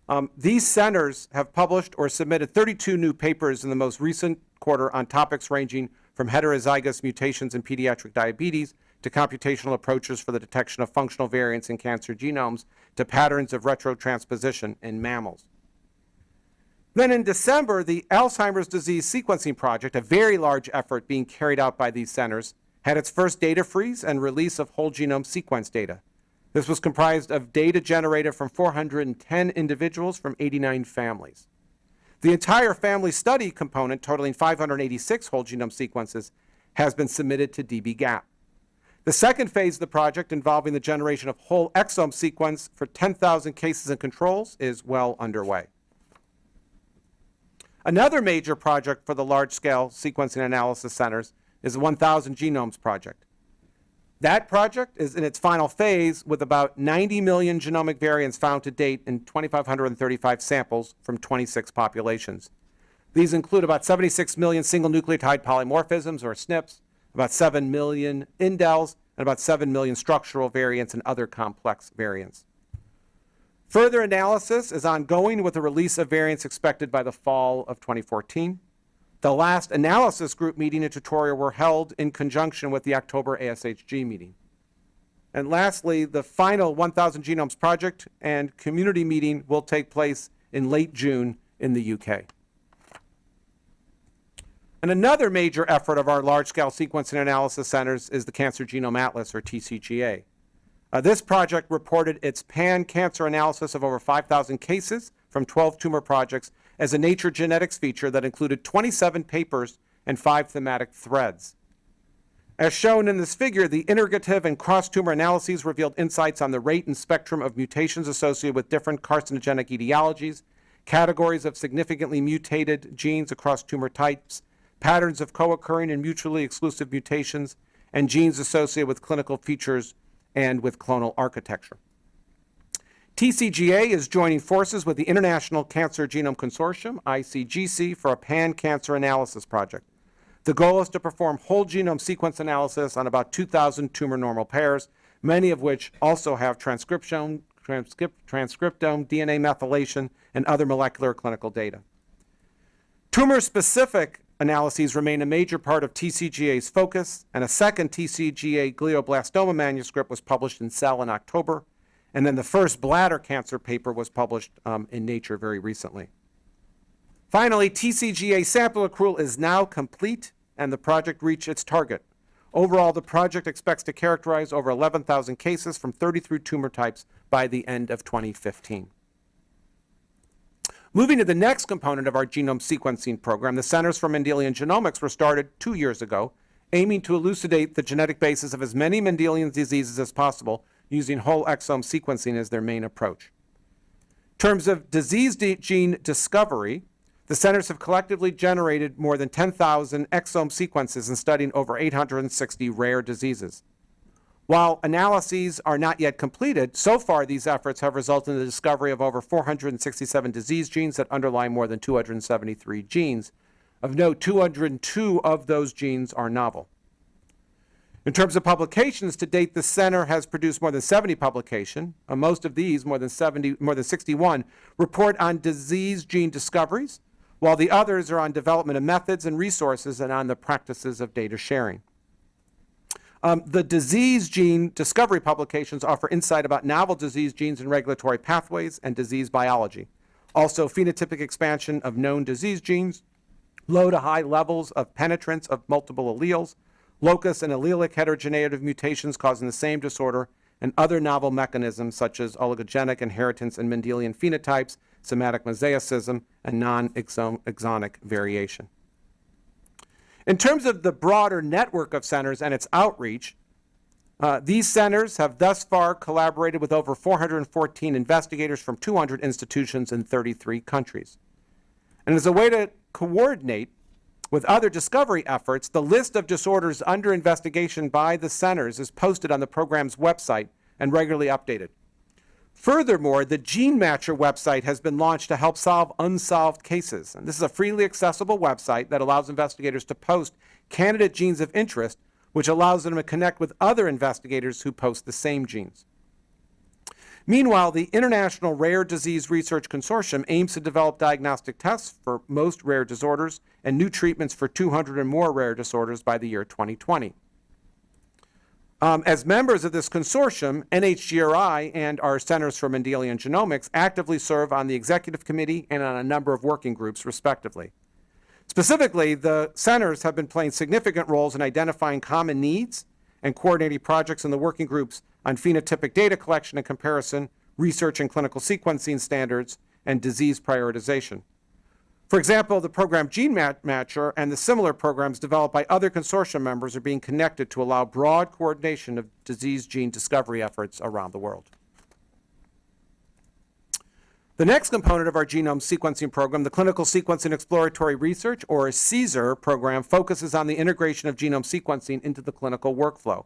Um, these centers have published or submitted 32 new papers in the most recent quarter on topics ranging from heterozygous mutations in pediatric diabetes to computational approaches for the detection of functional variants in cancer genomes to patterns of retrotransposition in mammals. Then in December, the Alzheimer's Disease Sequencing Project, a very large effort being carried out by these centers, had its first data freeze and release of whole genome sequence data. This was comprised of data generated from 410 individuals from 89 families. The entire family study component, totaling 586 whole genome sequences, has been submitted to dbGaP. The second phase of the project, involving the generation of whole exome sequence for 10,000 cases and controls, is well underway. Another major project for the large-scale sequencing analysis centers is the 1,000 Genomes Project. That project is in its final phase with about 90 million genomic variants found to date in 2,535 samples from 26 populations. These include about 76 million single nucleotide polymorphisms, or SNPs, about 7 million indels, and about 7 million structural variants and other complex variants. Further analysis is ongoing with the release of variants expected by the fall of 2014. The last analysis group meeting and tutorial were held in conjunction with the October ASHG meeting. And lastly, the final 1,000 Genomes Project and community meeting will take place in late June in the UK. And another major effort of our large-scale sequencing analysis centers is the Cancer Genome Atlas, or TCGA. Uh, this project reported its pan-cancer analysis of over 5,000 cases from 12 tumor projects as a Nature Genetics feature that included 27 papers and five thematic threads. As shown in this figure, the integrative and cross-tumor analyses revealed insights on the rate and spectrum of mutations associated with different carcinogenic etiologies, categories of significantly mutated genes across tumor types, patterns of co-occurring and mutually exclusive mutations, and genes associated with clinical features and with clonal architecture. TCGA is joining forces with the International Cancer Genome Consortium, ICGC, for a pan-cancer analysis project. The goal is to perform whole genome sequence analysis on about 2,000 tumor normal pairs, many of which also have transcriptome, transcript, transcriptome, DNA methylation, and other molecular clinical data. Tumor-specific analyses remain a major part of TCGA's focus, and a second TCGA glioblastoma manuscript was published in Cell in October, and then the first bladder cancer paper was published um, in Nature very recently. Finally, TCGA sample accrual is now complete, and the project reached its target. Overall, the project expects to characterize over 11,000 cases from 33 tumor types by the end of 2015. Moving to the next component of our genome sequencing program, the Centers for Mendelian Genomics were started two years ago, aiming to elucidate the genetic basis of as many Mendelian diseases as possible using whole exome sequencing as their main approach. In terms of disease gene discovery, the centers have collectively generated more than 10,000 exome sequences and studying over 860 rare diseases. While analyses are not yet completed, so far these efforts have resulted in the discovery of over 467 disease genes that underlie more than 273 genes. Of note, 202 of those genes are novel. In terms of publications, to date, the center has produced more than 70 publications. Uh, most of these, more than 70, more than 61, report on disease gene discoveries, while the others are on development of methods and resources and on the practices of data sharing. Um, the disease gene discovery publications offer insight about novel disease genes and regulatory pathways and disease biology. Also, phenotypic expansion of known disease genes, low to high levels of penetrance of multiple alleles, locus and allelic heterogeneity of mutations causing the same disorder, and other novel mechanisms such as oligogenic inheritance and Mendelian phenotypes, somatic mosaicism, and non-exonic variation. In terms of the broader network of centers and its outreach, uh, these centers have thus far collaborated with over 414 investigators from 200 institutions in 33 countries. And as a way to coordinate with other discovery efforts, the list of disorders under investigation by the centers is posted on the program's website and regularly updated. Furthermore, the GeneMatcher website has been launched to help solve unsolved cases. And this is a freely accessible website that allows investigators to post candidate genes of interest, which allows them to connect with other investigators who post the same genes. Meanwhile, the International Rare Disease Research Consortium aims to develop diagnostic tests for most rare disorders and new treatments for 200 and more rare disorders by the year 2020. Um, as members of this consortium, NHGRI and our Centers for Mendelian Genomics actively serve on the executive committee and on a number of working groups, respectively. Specifically, the centers have been playing significant roles in identifying common needs and coordinating projects in the working groups on phenotypic data collection and comparison, research and clinical sequencing standards, and disease prioritization. For example, the program Gene Matcher and the similar programs developed by other consortium members are being connected to allow broad coordination of disease gene discovery efforts around the world. The next component of our genome sequencing program, the Clinical Sequencing Exploratory Research, or CSER program, focuses on the integration of genome sequencing into the clinical workflow.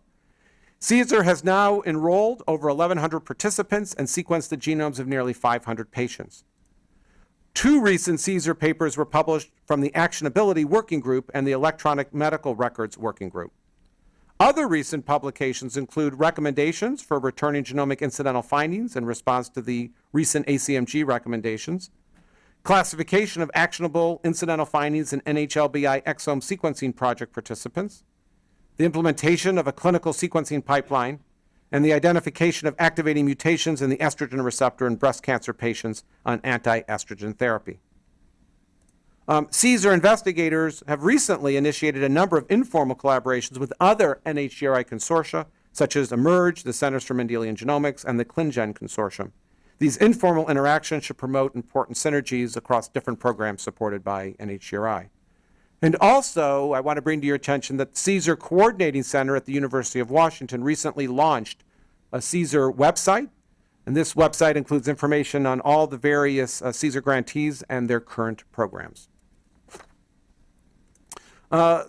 CSER has now enrolled over 1,100 participants and sequenced the genomes of nearly 500 patients. Two recent CSER papers were published from the Actionability Working Group and the Electronic Medical Records Working Group. Other recent publications include recommendations for returning genomic incidental findings in response to the recent ACMG recommendations, classification of actionable incidental findings in NHLBI exome sequencing project participants, the implementation of a clinical sequencing pipeline, and the identification of activating mutations in the estrogen receptor in breast cancer patients on anti-estrogen therapy. Um, CSER investigators have recently initiated a number of informal collaborations with other NHGRI consortia, such as eMERGE, the Centers for Mendelian Genomics, and the ClinGen Consortium. These informal interactions should promote important synergies across different programs supported by NHGRI. And also, I want to bring to your attention that CSER Coordinating Center at the University of Washington recently launched a CSER website, and this website includes information on all the various uh, CSER grantees and their current programs. Uh,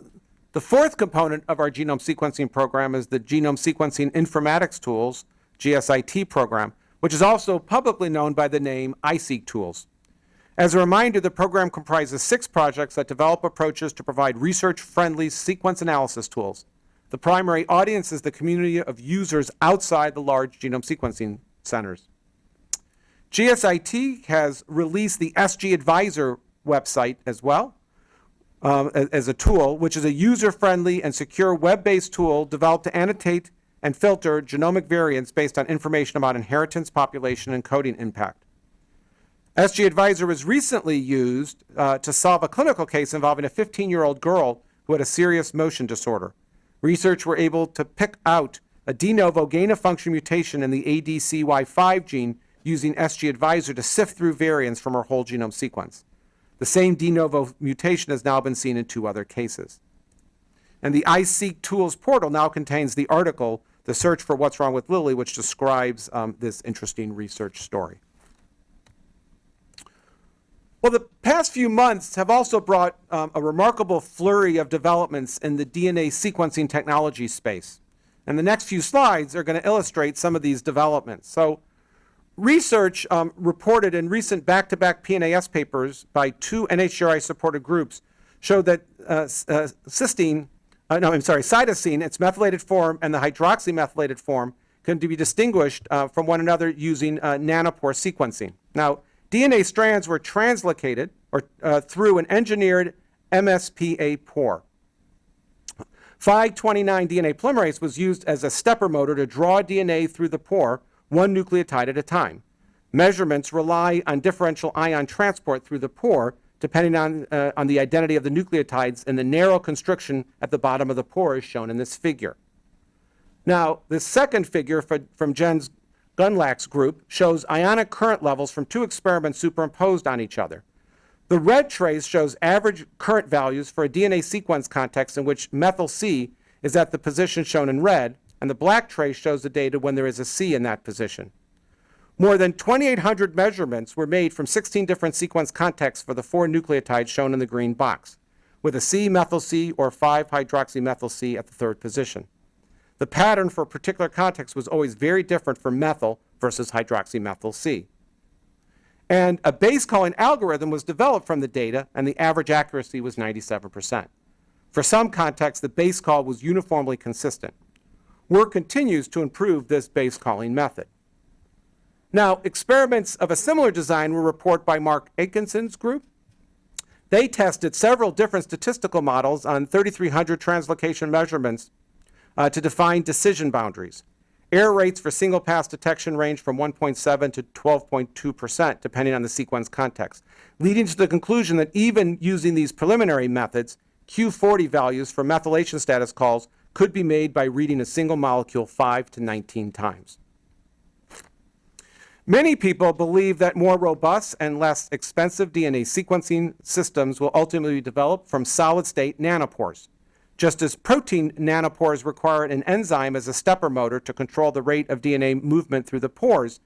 the fourth component of our genome sequencing program is the Genome Sequencing Informatics Tools, GSIT program, which is also publicly known by the name iSeq Tools. As a reminder, the program comprises six projects that develop approaches to provide research-friendly sequence analysis tools. The primary audience is the community of users outside the large genome sequencing centers. GSIT has released the SG Advisor website as well uh, as, as a tool, which is a user-friendly and secure web-based tool developed to annotate and filter genomic variants based on information about inheritance, population, and coding impact. SG Advisor was recently used uh, to solve a clinical case involving a 15-year-old girl who had a serious motion disorder. Research were able to pick out a de novo gain-of-function mutation in the ADCY5 gene using SG Advisor to sift through variants from her whole genome sequence. The same de novo mutation has now been seen in two other cases. And the iSeq Tools portal now contains the article, The Search for What's Wrong with Lily, which describes um, this interesting research story. Well, the past few months have also brought um, a remarkable flurry of developments in the DNA sequencing technology space. And the next few slides are going to illustrate some of these developments. So, research um, reported in recent back-to-back PNAS papers by two NHGRI-supported groups showed that uh, uh, cysteine, uh, no, I'm sorry, cytosine, its methylated form, and the hydroxymethylated form can be distinguished uh, from one another using uh, nanopore sequencing. Now, DNA strands were translocated or uh, through an engineered MspA pore. Phi-29 DNA polymerase was used as a stepper motor to draw DNA through the pore, one nucleotide at a time. Measurements rely on differential ion transport through the pore, depending on, uh, on the identity of the nucleotides, and the narrow constriction at the bottom of the pore is shown in this figure. Now, the second figure for, from Jens Gundlach's group shows ionic current levels from two experiments superimposed on each other. The red trace shows average current values for a DNA sequence context in which methyl C is at the position shown in red, and the black trace shows the data when there is a C in that position. More than 2,800 measurements were made from 16 different sequence contexts for the four nucleotides shown in the green box, with a C methyl C or 5-hydroxymethyl C at the third position. The pattern for a particular context was always very different for methyl versus hydroxymethyl C. And a base calling algorithm was developed from the data, and the average accuracy was 97%. For some contexts, the base call was uniformly consistent. Work continues to improve this base calling method. Now, experiments of a similar design were reported by Mark Akeson's group. They tested several different statistical models on 3,300 translocation measurements uh, to define decision boundaries. Error rates for single pass detection range from 1.7 to 12.2 percent, depending on the sequence context, leading to the conclusion that even using these preliminary methods, Q40 values for methylation status calls could be made by reading a single molecule 5 to 19 times. Many people believe that more robust and less expensive DNA sequencing systems will ultimately be developed from solid-state nanopores. Just as protein nanopores require an enzyme as a stepper motor to control the rate of DNA movement through the pores,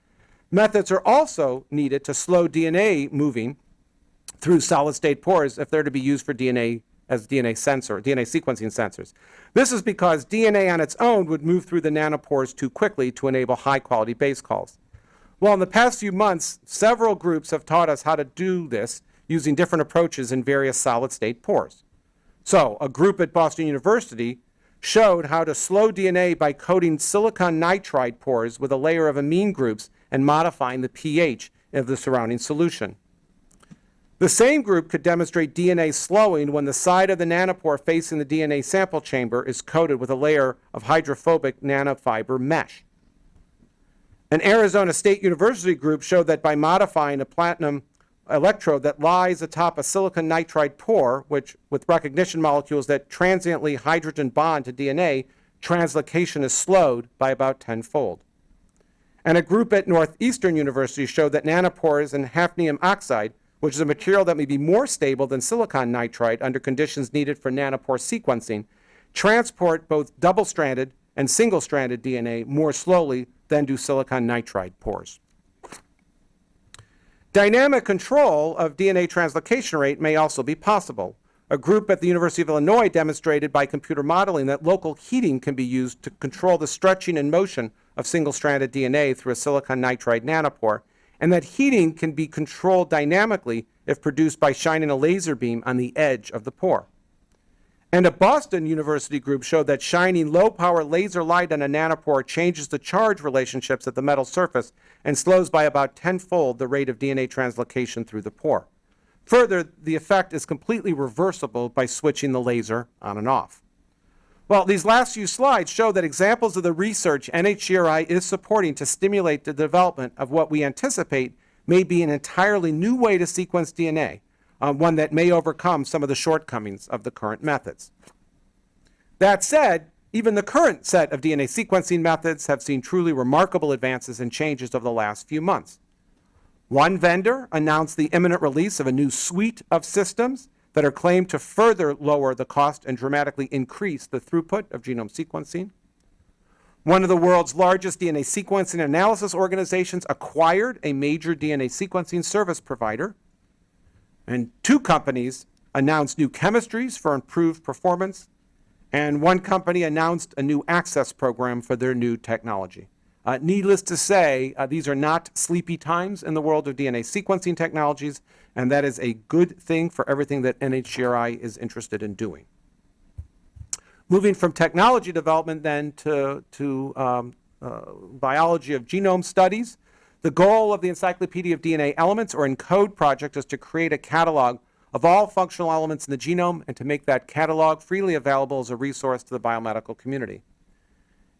methods are also needed to slow DNA moving through solid-state pores if they're to be used for DNA as DNA sensor, DNA sequencing sensors. This is because DNA on its own would move through the nanopores too quickly to enable high-quality base calls. Well, in the past few months, several groups have taught us how to do this using different approaches in various solid-state pores. So, a group at Boston University showed how to slow DNA by coating silicon nitride pores with a layer of amine groups and modifying the pH of the surrounding solution. The same group could demonstrate DNA slowing when the side of the nanopore facing the DNA sample chamber is coated with a layer of hydrophobic nanofiber mesh. An Arizona State University group showed that by modifying a platinum electrode that lies atop a silicon nitride pore, which with recognition molecules that transiently hydrogen bond to DNA, translocation is slowed by about tenfold. And a group at Northeastern University showed that nanopores in hafnium oxide, which is a material that may be more stable than silicon nitride under conditions needed for nanopore sequencing, transport both double-stranded and single-stranded DNA more slowly than do silicon nitride pores. Dynamic control of DNA translocation rate may also be possible. A group at the University of Illinois demonstrated by computer modeling that local heating can be used to control the stretching and motion of single-stranded DNA through a silicon nitride nanopore, and that heating can be controlled dynamically if produced by shining a laser beam on the edge of the pore. And a Boston University group showed that shining low-power laser light on a nanopore changes the charge relationships at the metal surface and slows by about tenfold the rate of DNA translocation through the pore. Further, the effect is completely reversible by switching the laser on and off. Well, these last few slides show that examples of the research NHGRI is supporting to stimulate the development of what we anticipate may be an entirely new way to sequence DNA, uh, one that may overcome some of the shortcomings of the current methods. That said, even the current set of DNA sequencing methods have seen truly remarkable advances and changes over the last few months. One vendor announced the imminent release of a new suite of systems that are claimed to further lower the cost and dramatically increase the throughput of genome sequencing. One of the world's largest DNA sequencing analysis organizations acquired a major DNA sequencing service provider. And two companies announced new chemistries for improved performance. And one company announced a new access program for their new technology. Uh, needless to say, uh, these are not sleepy times in the world of DNA sequencing technologies, and that is a good thing for everything that NHGRI is interested in doing. Moving from technology development then to, to um, uh, biology of genome studies, the goal of the Encyclopedia of DNA Elements, or ENCODE project, is to create a catalog of all functional elements in the genome and to make that catalog freely available as a resource to the biomedical community.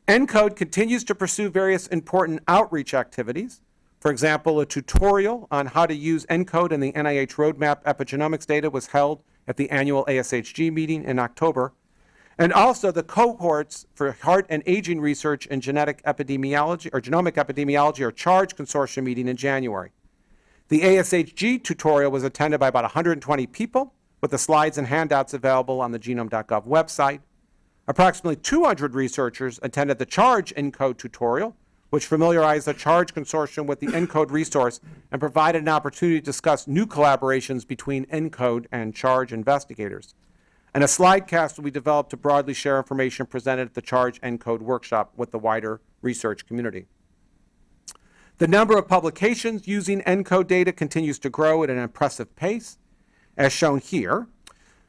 ENCODE continues to pursue various important outreach activities. For example, a tutorial on how to use ENCODE and the NIH Roadmap epigenomics data was held at the annual ASHG meeting in October. And also the cohorts for heart and aging research and genetic epidemiology or genomic epidemiology or CHARGE consortium meeting in January. The ASHG tutorial was attended by about 120 people with the slides and handouts available on the genome.gov website. Approximately 200 researchers attended the CHARGE ENCODE tutorial, which familiarized the CHARGE consortium with the ENCODE resource and provided an opportunity to discuss new collaborations between ENCODE and CHARGE investigators. And a slide cast will be developed to broadly share information presented at the CHARGE ENCODE workshop with the wider research community. The number of publications using ENCODE data continues to grow at an impressive pace, as shown here.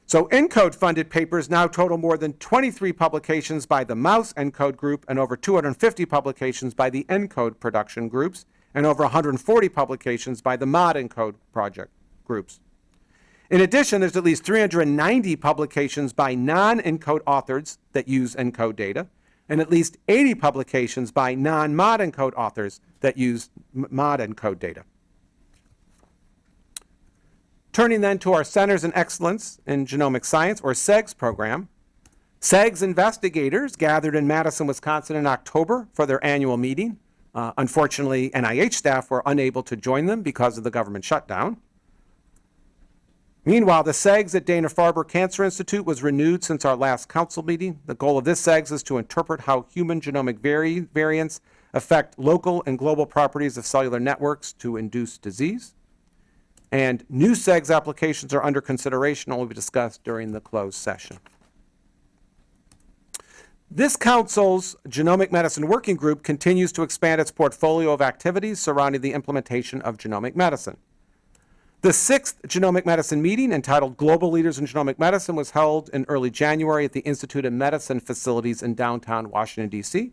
So ENCODE funded papers now total more than 23 publications by the Mouse ENCODE group and over 250 publications by the ENCODE production groups and over 140 publications by the Mod ENCODE project groups. In addition, there's at least 390 publications by non-ENCODE authors that use ENCODE data and at least 80 publications by non-Mod ENCODE authors that use Mod ENCODE data. Turning then to our Centers in Excellence in Genomic Science, or CEGS program, CEGS investigators gathered in Madison, Wisconsin in October for their annual meeting. Uh, unfortunately, NIH staff were unable to join them because of the government shutdown. Meanwhile, the CEGS at Dana-Farber Cancer Institute was renewed since our last council meeting. The goal of this CEGS is to interpret how human genomic vari- variants affect local and global properties of cellular networks to induce disease. And new CEGS applications are under consideration and will be discussed during the closed session. This council's Genomic Medicine Working Group continues to expand its portfolio of activities surrounding the implementation of genomic medicine. The sixth genomic medicine meeting, entitled Global Leaders in Genomic Medicine, was held in early January at the Institute of Medicine facilities in downtown Washington, D.C.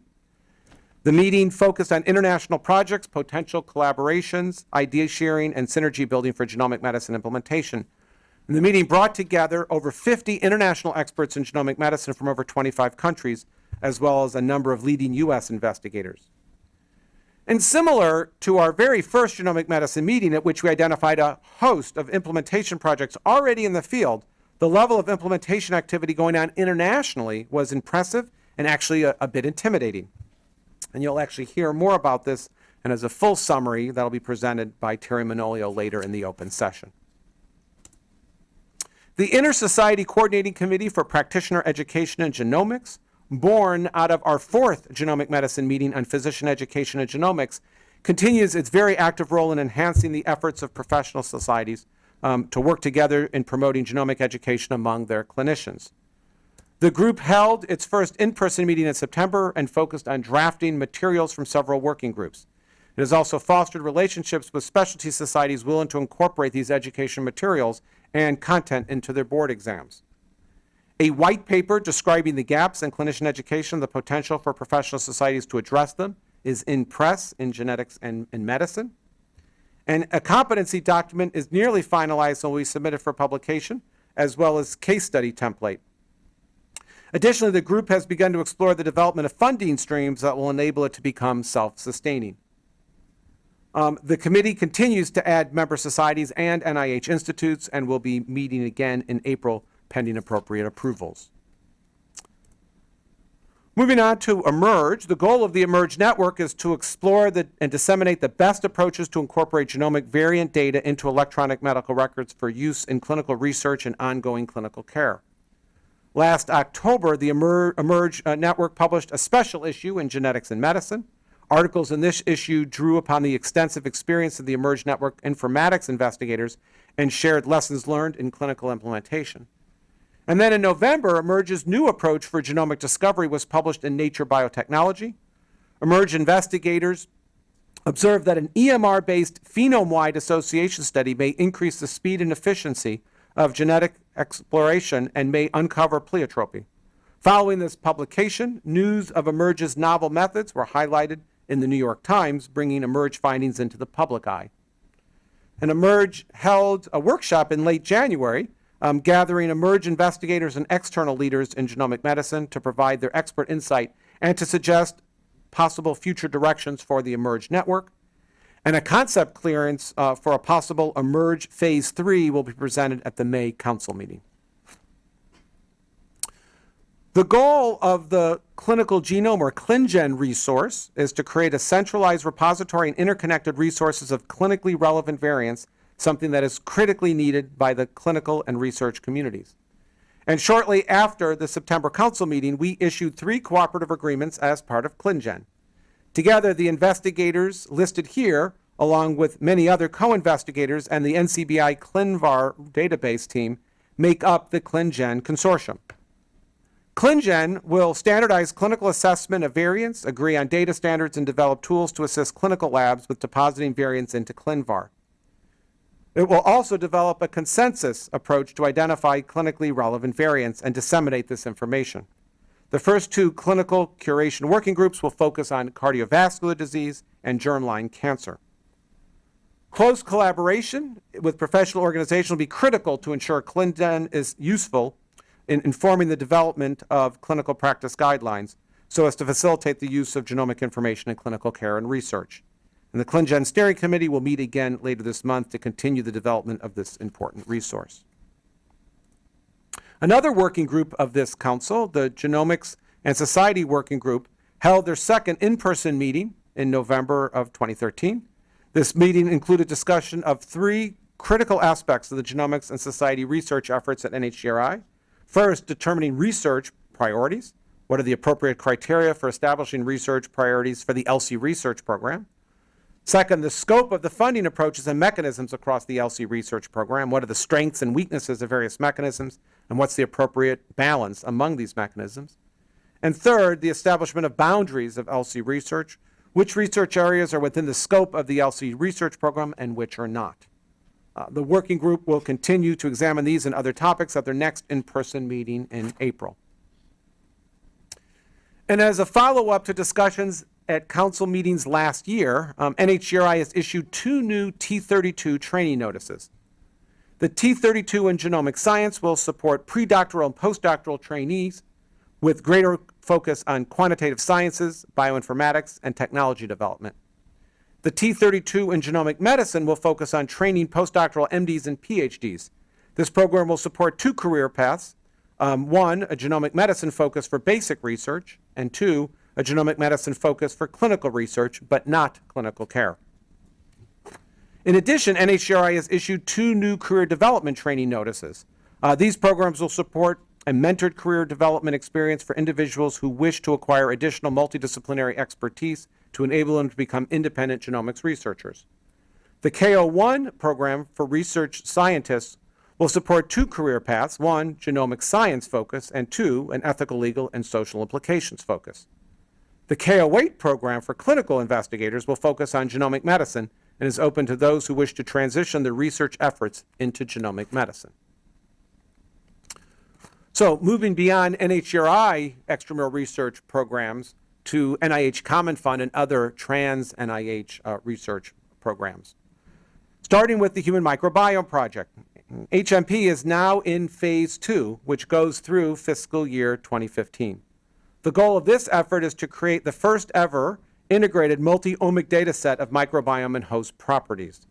The meeting focused on international projects, potential collaborations, idea sharing, and synergy building for genomic medicine implementation. And the meeting brought together over 50 international experts in genomic medicine from over 25 countries, as well as a number of leading U.S. investigators. And similar to our very first genomic medicine meeting, at which we identified a host of implementation projects already in the field, the level of implementation activity going on internationally was impressive and actually a, a bit intimidating. And you'll actually hear more about this and as a full summary that'll be presented by Teri Manolio later in the open session. The Inter-Society Coordinating Committee for Practitioner Education and Genomics, born out of our fourth genomic medicine meeting on physician education and genomics, continues its very active role in enhancing the efforts of professional societies um, to work together in promoting genomic education among their clinicians. The group held its first in-person meeting in September and focused on drafting materials from several working groups. It has also fostered relationships with specialty societies willing to incorporate these education materials and content into their board exams. A white paper describing the gaps in clinician education, the potential for professional societies to address them, is in press in genetics and in medicine. And a competency document is nearly finalized and will be submitted for publication, as well as case study template. Additionally, the group has begun to explore the development of funding streams that will enable it to become self-sustaining. Um, the committee continues to add member societies and NIH institutes and will be meeting again in April pending appropriate approvals. Moving on to eMERGE, the goal of the eMERGE network is to explore the, and disseminate the best approaches to incorporate genomic variant data into electronic medical records for use in clinical research and ongoing clinical care. Last October, the eMER- eMERGE uh, network published a special issue in Genetics and Medicine. Articles in this issue drew upon the extensive experience of the eMERGE network informatics investigators and shared lessons learned in clinical implementation. And then in November, eMERGE's new approach for genomic discovery was published in Nature Biotechnology. eMERGE investigators observed that an EMR-based phenome-wide association study may increase the speed and efficiency of genetic exploration and may uncover pleiotropy. Following this publication, news of eMERGE's novel methods were highlighted in the New York Times, bringing eMERGE findings into the public eye. And eMERGE held a workshop in late January um, gathering eMERGE investigators and external leaders in genomic medicine to provide their expert insight and to suggest possible future directions for the eMERGE network. And a concept clearance uh, for a possible eMERGE Phase 3 will be presented at the May Council meeting. The goal of the clinical genome or ClinGen resource is to create a centralized repository and interconnected resources of clinically relevant variants something that is critically needed by the clinical and research communities. And shortly after the September Council meeting, we issued three cooperative agreements as part of ClinGen. Together, the investigators listed here, along with many other co-investigators and the NCBI ClinVar database team, make up the ClinGen consortium. ClinGen will standardize clinical assessment of variants, agree on data standards, and develop tools to assist clinical labs with depositing variants into ClinVar. It will also develop a consensus approach to identify clinically relevant variants and disseminate this information. The first two clinical curation working groups will focus on cardiovascular disease and germline cancer. Close collaboration with professional organizations will be critical to ensure ClinGen is useful in informing the development of clinical practice guidelines so as to facilitate the use of genomic information in clinical care and research. And the ClinGen Steering Committee will meet again later this month to continue the development of this important resource. Another working group of this council, the Genomics and Society Working Group, held their second in-person meeting in November of 2013. This meeting included discussion of three critical aspects of the genomics and society research efforts at NHGRI. First, determining research priorities. What are the appropriate criteria for establishing research priorities for the ELSI Research Program? Second, the scope of the funding approaches and mechanisms across the ELSI Research Program. What are the strengths and weaknesses of various mechanisms, and what's the appropriate balance among these mechanisms? And third, the establishment of boundaries of ELSI research. Which research areas are within the scope of the ELSI Research Program and which are not? Uh, The working group will continue to examine these and other topics at their next in-person meeting in April. And as a follow-up to discussions at council meetings last year, um, NHGRI has issued two new T32 training notices. The T32 in genomic science will support predoctoral and postdoctoral trainees with greater focus on quantitative sciences, bioinformatics, and technology development. The T32 in genomic medicine will focus on training postdoctoral MDs and PhDs. This program will support two career paths. Um, one, a genomic medicine focus for basic research, and two, a genomic medicine focus for clinical research, but not clinical care. In addition, NHGRI has issued two new career development training notices. Uh, these programs will support a mentored career development experience for individuals who wish to acquire additional multidisciplinary expertise to enable them to become independent genomics researchers. The KO1 program for research scientists will support two career paths, one, genomic science focus, and two, an ethical, legal, and social implications focus. The KO8 program for clinical investigators will focus on genomic medicine and is open to those who wish to transition their research efforts into genomic medicine. So moving beyond NHGRI extramural research programs to NIH Common Fund and other trans NIH uh, research programs. Starting with the Human Microbiome Project. HMP is now in phase two, which goes through fiscal year 2015. The goal of this effort is to create the first ever integrated multi-omic data set of microbiome and host properties.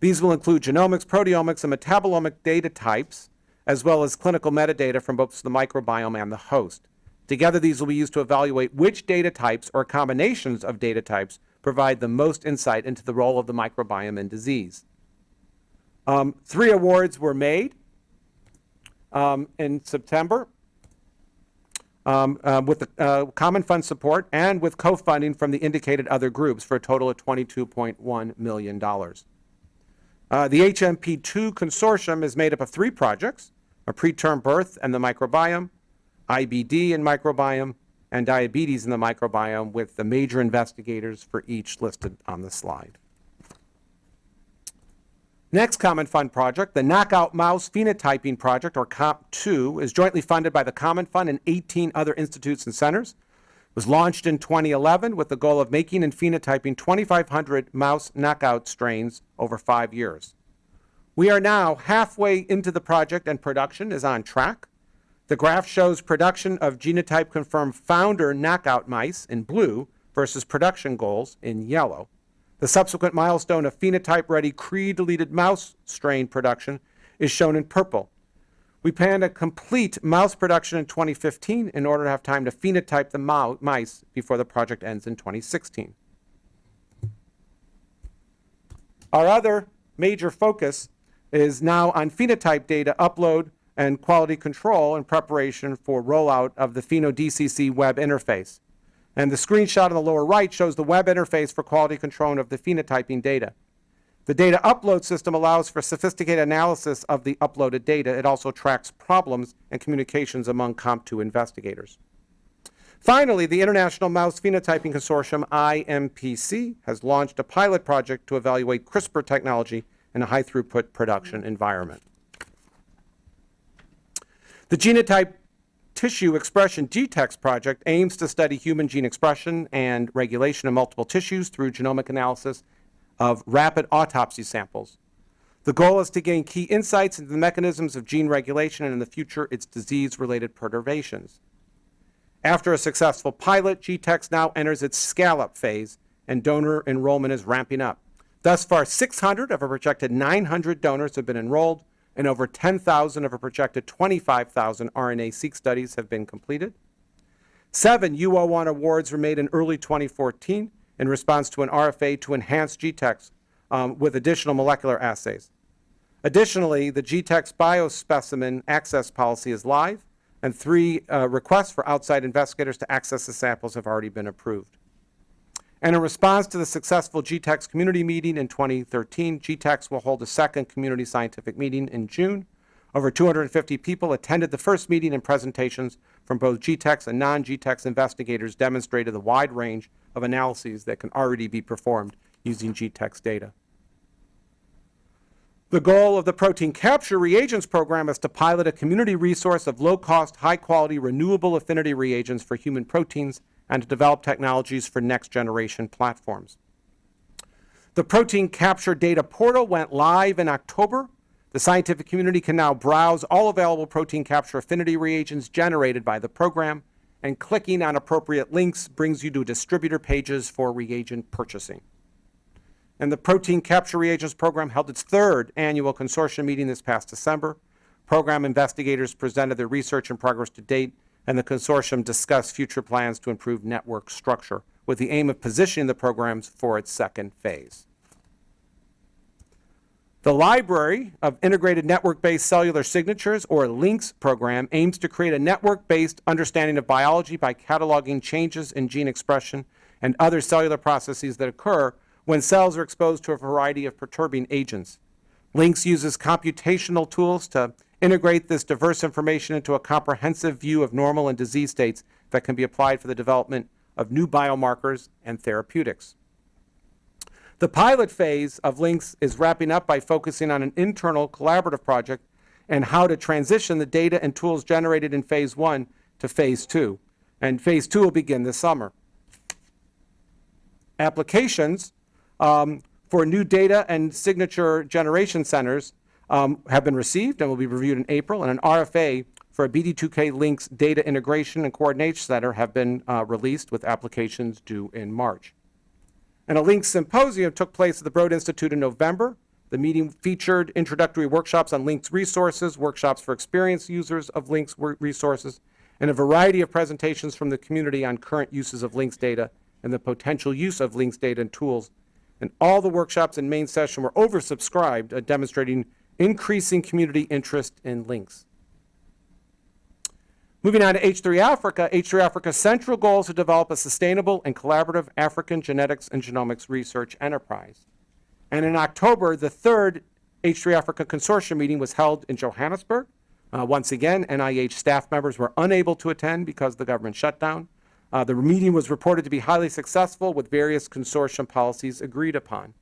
These will include genomics, proteomics, and metabolomic data types, as well as clinical metadata from both the microbiome and the host. Together, these will be used to evaluate which data types or combinations of data types provide the most insight into the role of the microbiome in disease. Um, three awards were made um, in September um, uh, with the uh, common fund support and with co-funding from the indicated other groups for a total of $22.1 million. Uh, the HMP2 consortium is made up of three projects, a preterm birth and the microbiome, IBD and microbiome, and diabetes in the microbiome with the major investigators for each listed on the slide. Next Common Fund project, the Knockout Mouse Phenotyping Project, or KOMP2, is jointly funded by the Common Fund and 18 other institutes and centers. It was launched in 2011 with the goal of making and phenotyping 2,500 mouse knockout strains over five years. We are now halfway into the project and production is on track. The graph shows production of genotype confirmed founder knockout mice in blue versus production goals in yellow. The subsequent milestone of phenotype-ready Cre-deleted mouse strain production is shown in purple. We plan to complete mouse production in 2015 in order to have time to phenotype the mice before the project ends in 2016. Our other major focus is now on phenotype data upload and quality control in preparation for rollout of the PhenoDCC web interface. And the screenshot on the lower right shows the web interface for quality control of the phenotyping data. The data upload system allows for sophisticated analysis of the uploaded data. It also tracks problems and communications among KOMP2 investigators. Finally, the International Mouse Phenotyping Consortium, IMPC, has launched a pilot project to evaluate CRISPR technology in a high-throughput production environment. The Genotype Tissue Expression GTEx project aims to study human gene expression and regulation in multiple tissues through genomic analysis of rapid autopsy samples. The goal is to gain key insights into the mechanisms of gene regulation and in the future its disease-related perturbations. After a successful pilot, GTEx now enters its scale-up phase and donor enrollment is ramping up. Thus far, 600 of a projected 900 donors have been enrolled. And over 10,000 of a projected 25,000 RNA-seq studies have been completed. Seven UO1 awards were made in early 2014 in response to an RFA to enhance GTEx um, with additional molecular assays. Additionally, the GTEx biospecimen access policy is live, and three uh, requests for outside investigators to access the samples have already been approved. And in response to the successful GTEx community meeting in 2013, GTEx will hold a second community scientific meeting in June. Over 250 people attended the first meeting and presentations from both GTEx and non-GTEx investigators demonstrated the wide range of analyses that can already be performed using GTEx data. The goal of the protein capture reagents program is to pilot a community resource of low-cost, high-quality, renewable affinity reagents for human proteins and to develop technologies for next-generation platforms. The protein capture data portal went live in October. The scientific community can now browse all available protein capture affinity reagents generated by the program, and clicking on appropriate links brings you to distributor pages for reagent purchasing. And the Protein Capture Reagents Program held its third annual consortium meeting this past December. Program investigators presented their research and progress to date, and the consortium discussed future plans to improve network structure with the aim of positioning the programs for its second phase. The Library of Integrated Network-Based Cellular Signatures, or LINCS program, aims to create a network-based understanding of biology by cataloging changes in gene expression and other cellular processes that occur when cells are exposed to a variety of perturbing agents. LINCS uses computational tools to integrate this diverse information into a comprehensive view of normal and disease states that can be applied for the development of new biomarkers and therapeutics. The pilot phase of LINCS is wrapping up by focusing on an internal collaborative project and how to transition the data and tools generated in phase one to phase two. And phase two will begin this summer. Applications um, for new data and signature generation centers um, have been received and will be reviewed in April, and an RFA for a BD2K LINCS Data Integration and Coordination Center have been uh, released with applications due in March. And a LINCS Symposium took place at the Broad Institute in November. The meeting featured introductory workshops on LINCS resources, workshops for experienced users of LINCS resources, and a variety of presentations from the community on current uses of LINCS data and the potential use of LINCS data and tools and all the workshops in main session were oversubscribed, uh, demonstrating increasing community interest in LINCS. Moving on to H3 Africa, H3 Africa's central goal is to develop a sustainable and collaborative African genetics and genomics research enterprise. And in October, the third H3 Africa Consortium meeting was held in Johannesburg. Uh, once again, NIH staff members were unable to attend because of the government shutdown. Uh, the meeting was reported to be highly successful with various consortium policies agreed upon.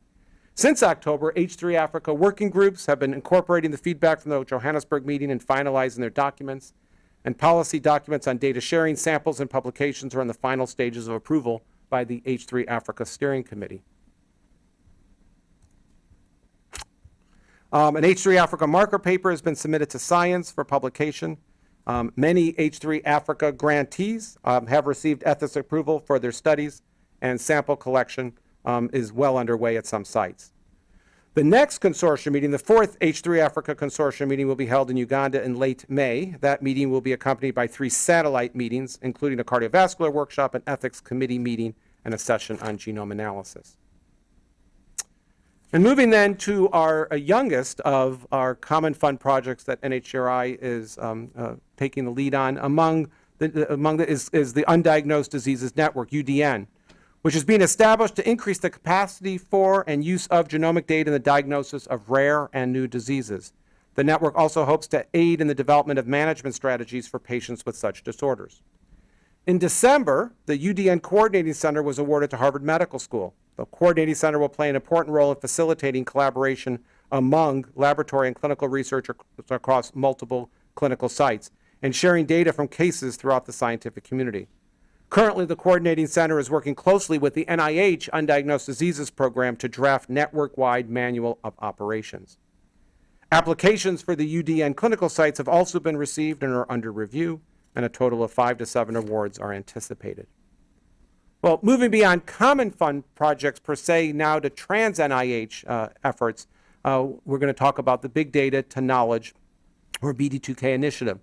Since October, H3 Africa working groups have been incorporating the feedback from the Johannesburg meeting and finalizing their documents, and policy documents on data sharing, samples, and publications are in the final stages of approval by the H3 Africa Steering Committee. Um, an H3 Africa marker paper has been submitted to Science for publication. Um, many H3 Africa grantees um, have received ethics approval for their studies, and sample collection um, is well underway at some sites. The next consortium meeting, the fourth H3 Africa consortium meeting, will be held in Uganda in late May. That meeting will be accompanied by three satellite meetings, including a cardiovascular workshop, an ethics committee meeting, and a session on genome analysis. And moving then to our uh, youngest of our common fund projects that NHGRI is um, uh, taking the lead on among the, the among the, is, is the Undiagnosed Diseases Network, UDN, which is being established to increase the capacity for and use of genomic data in the diagnosis of rare and new diseases. The network also hopes to aid in the development of management strategies for patients with such disorders. In December, the UDN Coordinating Center was awarded to Harvard Medical School. The Coordinating Center will play an important role in facilitating collaboration among laboratory and clinical researchers across multiple clinical sites and sharing data from cases throughout the scientific community. Currently, the Coordinating Center is working closely with the NIH Undiagnosed Diseases Program to draft network-wide manual of operations. Applications for the UDN clinical sites have also been received and are under review, and a total of five to seven awards are anticipated. Well, moving beyond common fund projects per se now to trans NIH uh, efforts, uh, we're going to talk about the Big Data to Knowledge, or BD2K initiative.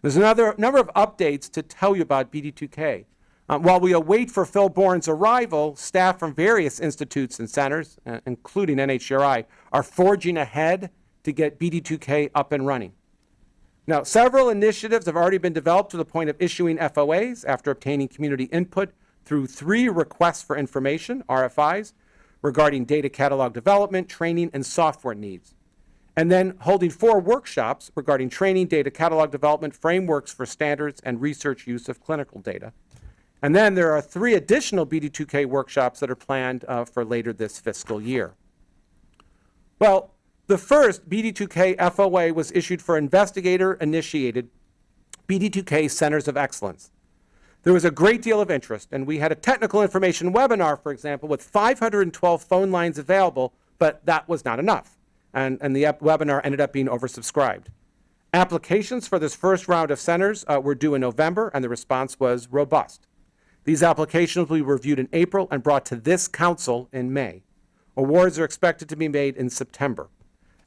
There's another number of updates to tell you about BD2K. Um, while we await for Phil Bourne's arrival, staff from various institutes and centers, uh, including NHGRI, are forging ahead to get BD2K up and running. Now, several initiatives have already been developed to the point of issuing FOAs after obtaining community input through three requests for information, RFIs, regarding data catalog development, training, and software needs. And then holding four workshops regarding training, data catalog development, frameworks for standards, and research use of clinical data. And then there are three additional BD2K workshops that are planned uh, for later this fiscal year. Well, the first BD2K FOA was issued for investigator-initiated BD2K Centers of Excellence. There was a great deal of interest, and we had a technical information webinar, for example, with 512 phone lines available, but that was not enough, and, and the webinar ended up being oversubscribed. Applications for this first round of centers uh, were due in November, and the response was robust. These applications will be reviewed in April and brought to this council in May. Awards are expected to be made in September.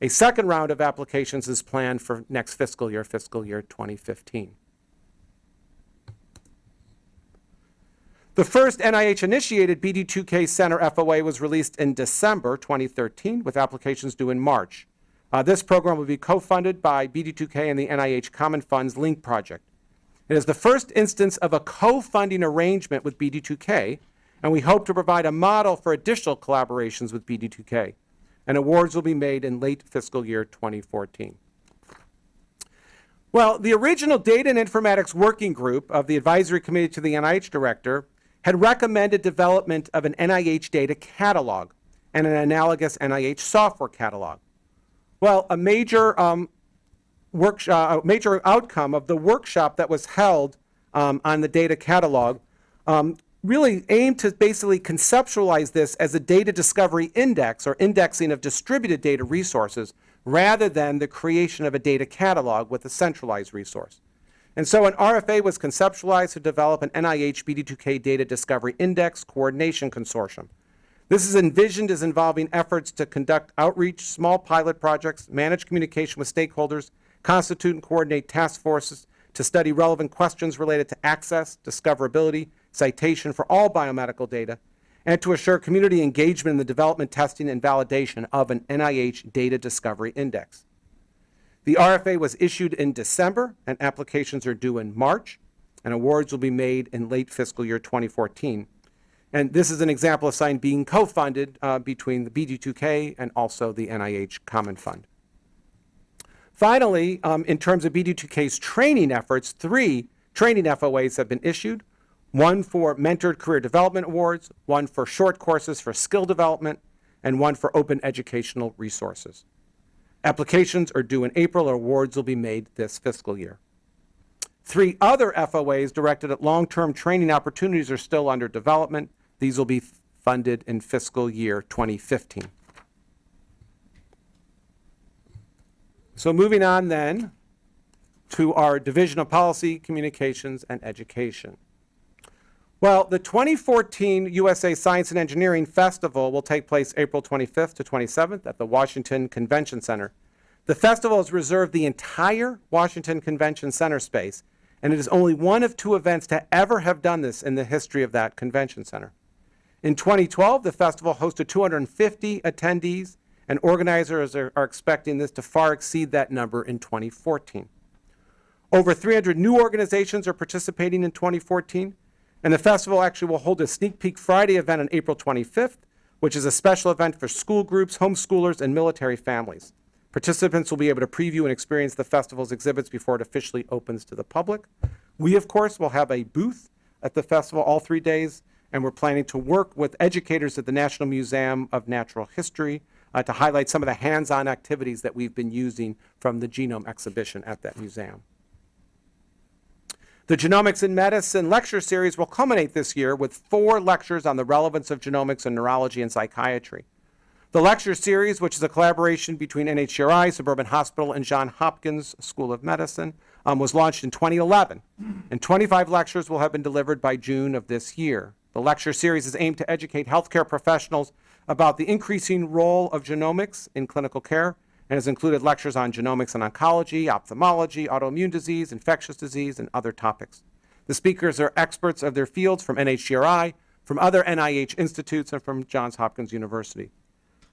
A second round of applications is planned for next fiscal year, fiscal year 2015. The first NIH-initiated BD2K Center FOA was released in December 2013, with applications due in March. Uh, this program will be co-funded by BD2K and the NIH Common Funds Link Project. It is the first instance of a co-funding arrangement with BD2K, and we hope to provide a model for additional collaborations with BD2K. And awards will be made in late fiscal year 2014. Well, the original Data and Informatics Working Group of the Advisory Committee to the NIH Director had recommended development of an NIH data catalog and an analogous NIH software catalog. Well, a major um, workshop, a major outcome of the workshop that was held um, on the data catalog um, really aimed to basically conceptualize this as a data discovery index or indexing of distributed data resources rather than the creation of a data catalog with a centralized resource. And so an RFA was conceptualized to develop an NIH BD2K Data Discovery Index Coordination Consortium. This is envisioned as involving efforts to conduct outreach, small pilot projects, manage communication with stakeholders, constitute and coordinate task forces to study relevant questions related to access, discoverability, citation for all biomedical data, and to assure community engagement in the development, testing, and validation of an NIH Data Discovery Index. The RFA was issued in December, and applications are due in March, and awards will be made in late fiscal year 2014. And this is an example of sign being co-funded uh, between the BD2K and also the NIH Common Fund. Finally, um, in terms of BD2K's training efforts, three training FOAs have been issued, one for mentored career development awards, one for short courses for skill development, and one for open educational resources. Applications are due in April, or awards will be made this fiscal year. Three other FOAs directed at long-term training opportunities are still under development. These will be funded in fiscal year 2015. So moving on then to our Division of Policy, Communications, and Education. Well, the 2014 USA Science and Engineering Festival will take place April 25th to 27th at the Washington Convention Center. The festival has reserved the entire Washington Convention Center space, and it is only one of two events to ever have done this in the history of that convention center. In 2012, the festival hosted 250 attendees, and organizers are, are expecting this to far exceed that number in 2014. Over 300 new organizations are participating in 2014, and the festival actually will hold a Sneak Peek Friday event on April 25th, which is a special event for school groups, homeschoolers, and military families. Participants will be able to preview and experience the festival's exhibits before it officially opens to the public. We, of course, will have a booth at the festival all three days, and we're planning to work with educators at the National Museum of Natural History uh, to highlight some of the hands-on activities that we've been using from the genome exhibition at that museum. The Genomics in Medicine lecture series will culminate this year with four lectures on the relevance of genomics in neurology and psychiatry. The lecture series, which is a collaboration between NHGRI, Suburban Hospital, and Johns Hopkins School of Medicine, um, was launched in 2011, and 25 lectures will have been delivered by June of this year. The lecture series is aimed to educate healthcare professionals about the increasing role of genomics in clinical care and has included lectures on genomics and oncology, ophthalmology, autoimmune disease, infectious disease, and other topics. The speakers are experts of their fields from NHGRI, from other NIH institutes, and from Johns Hopkins University.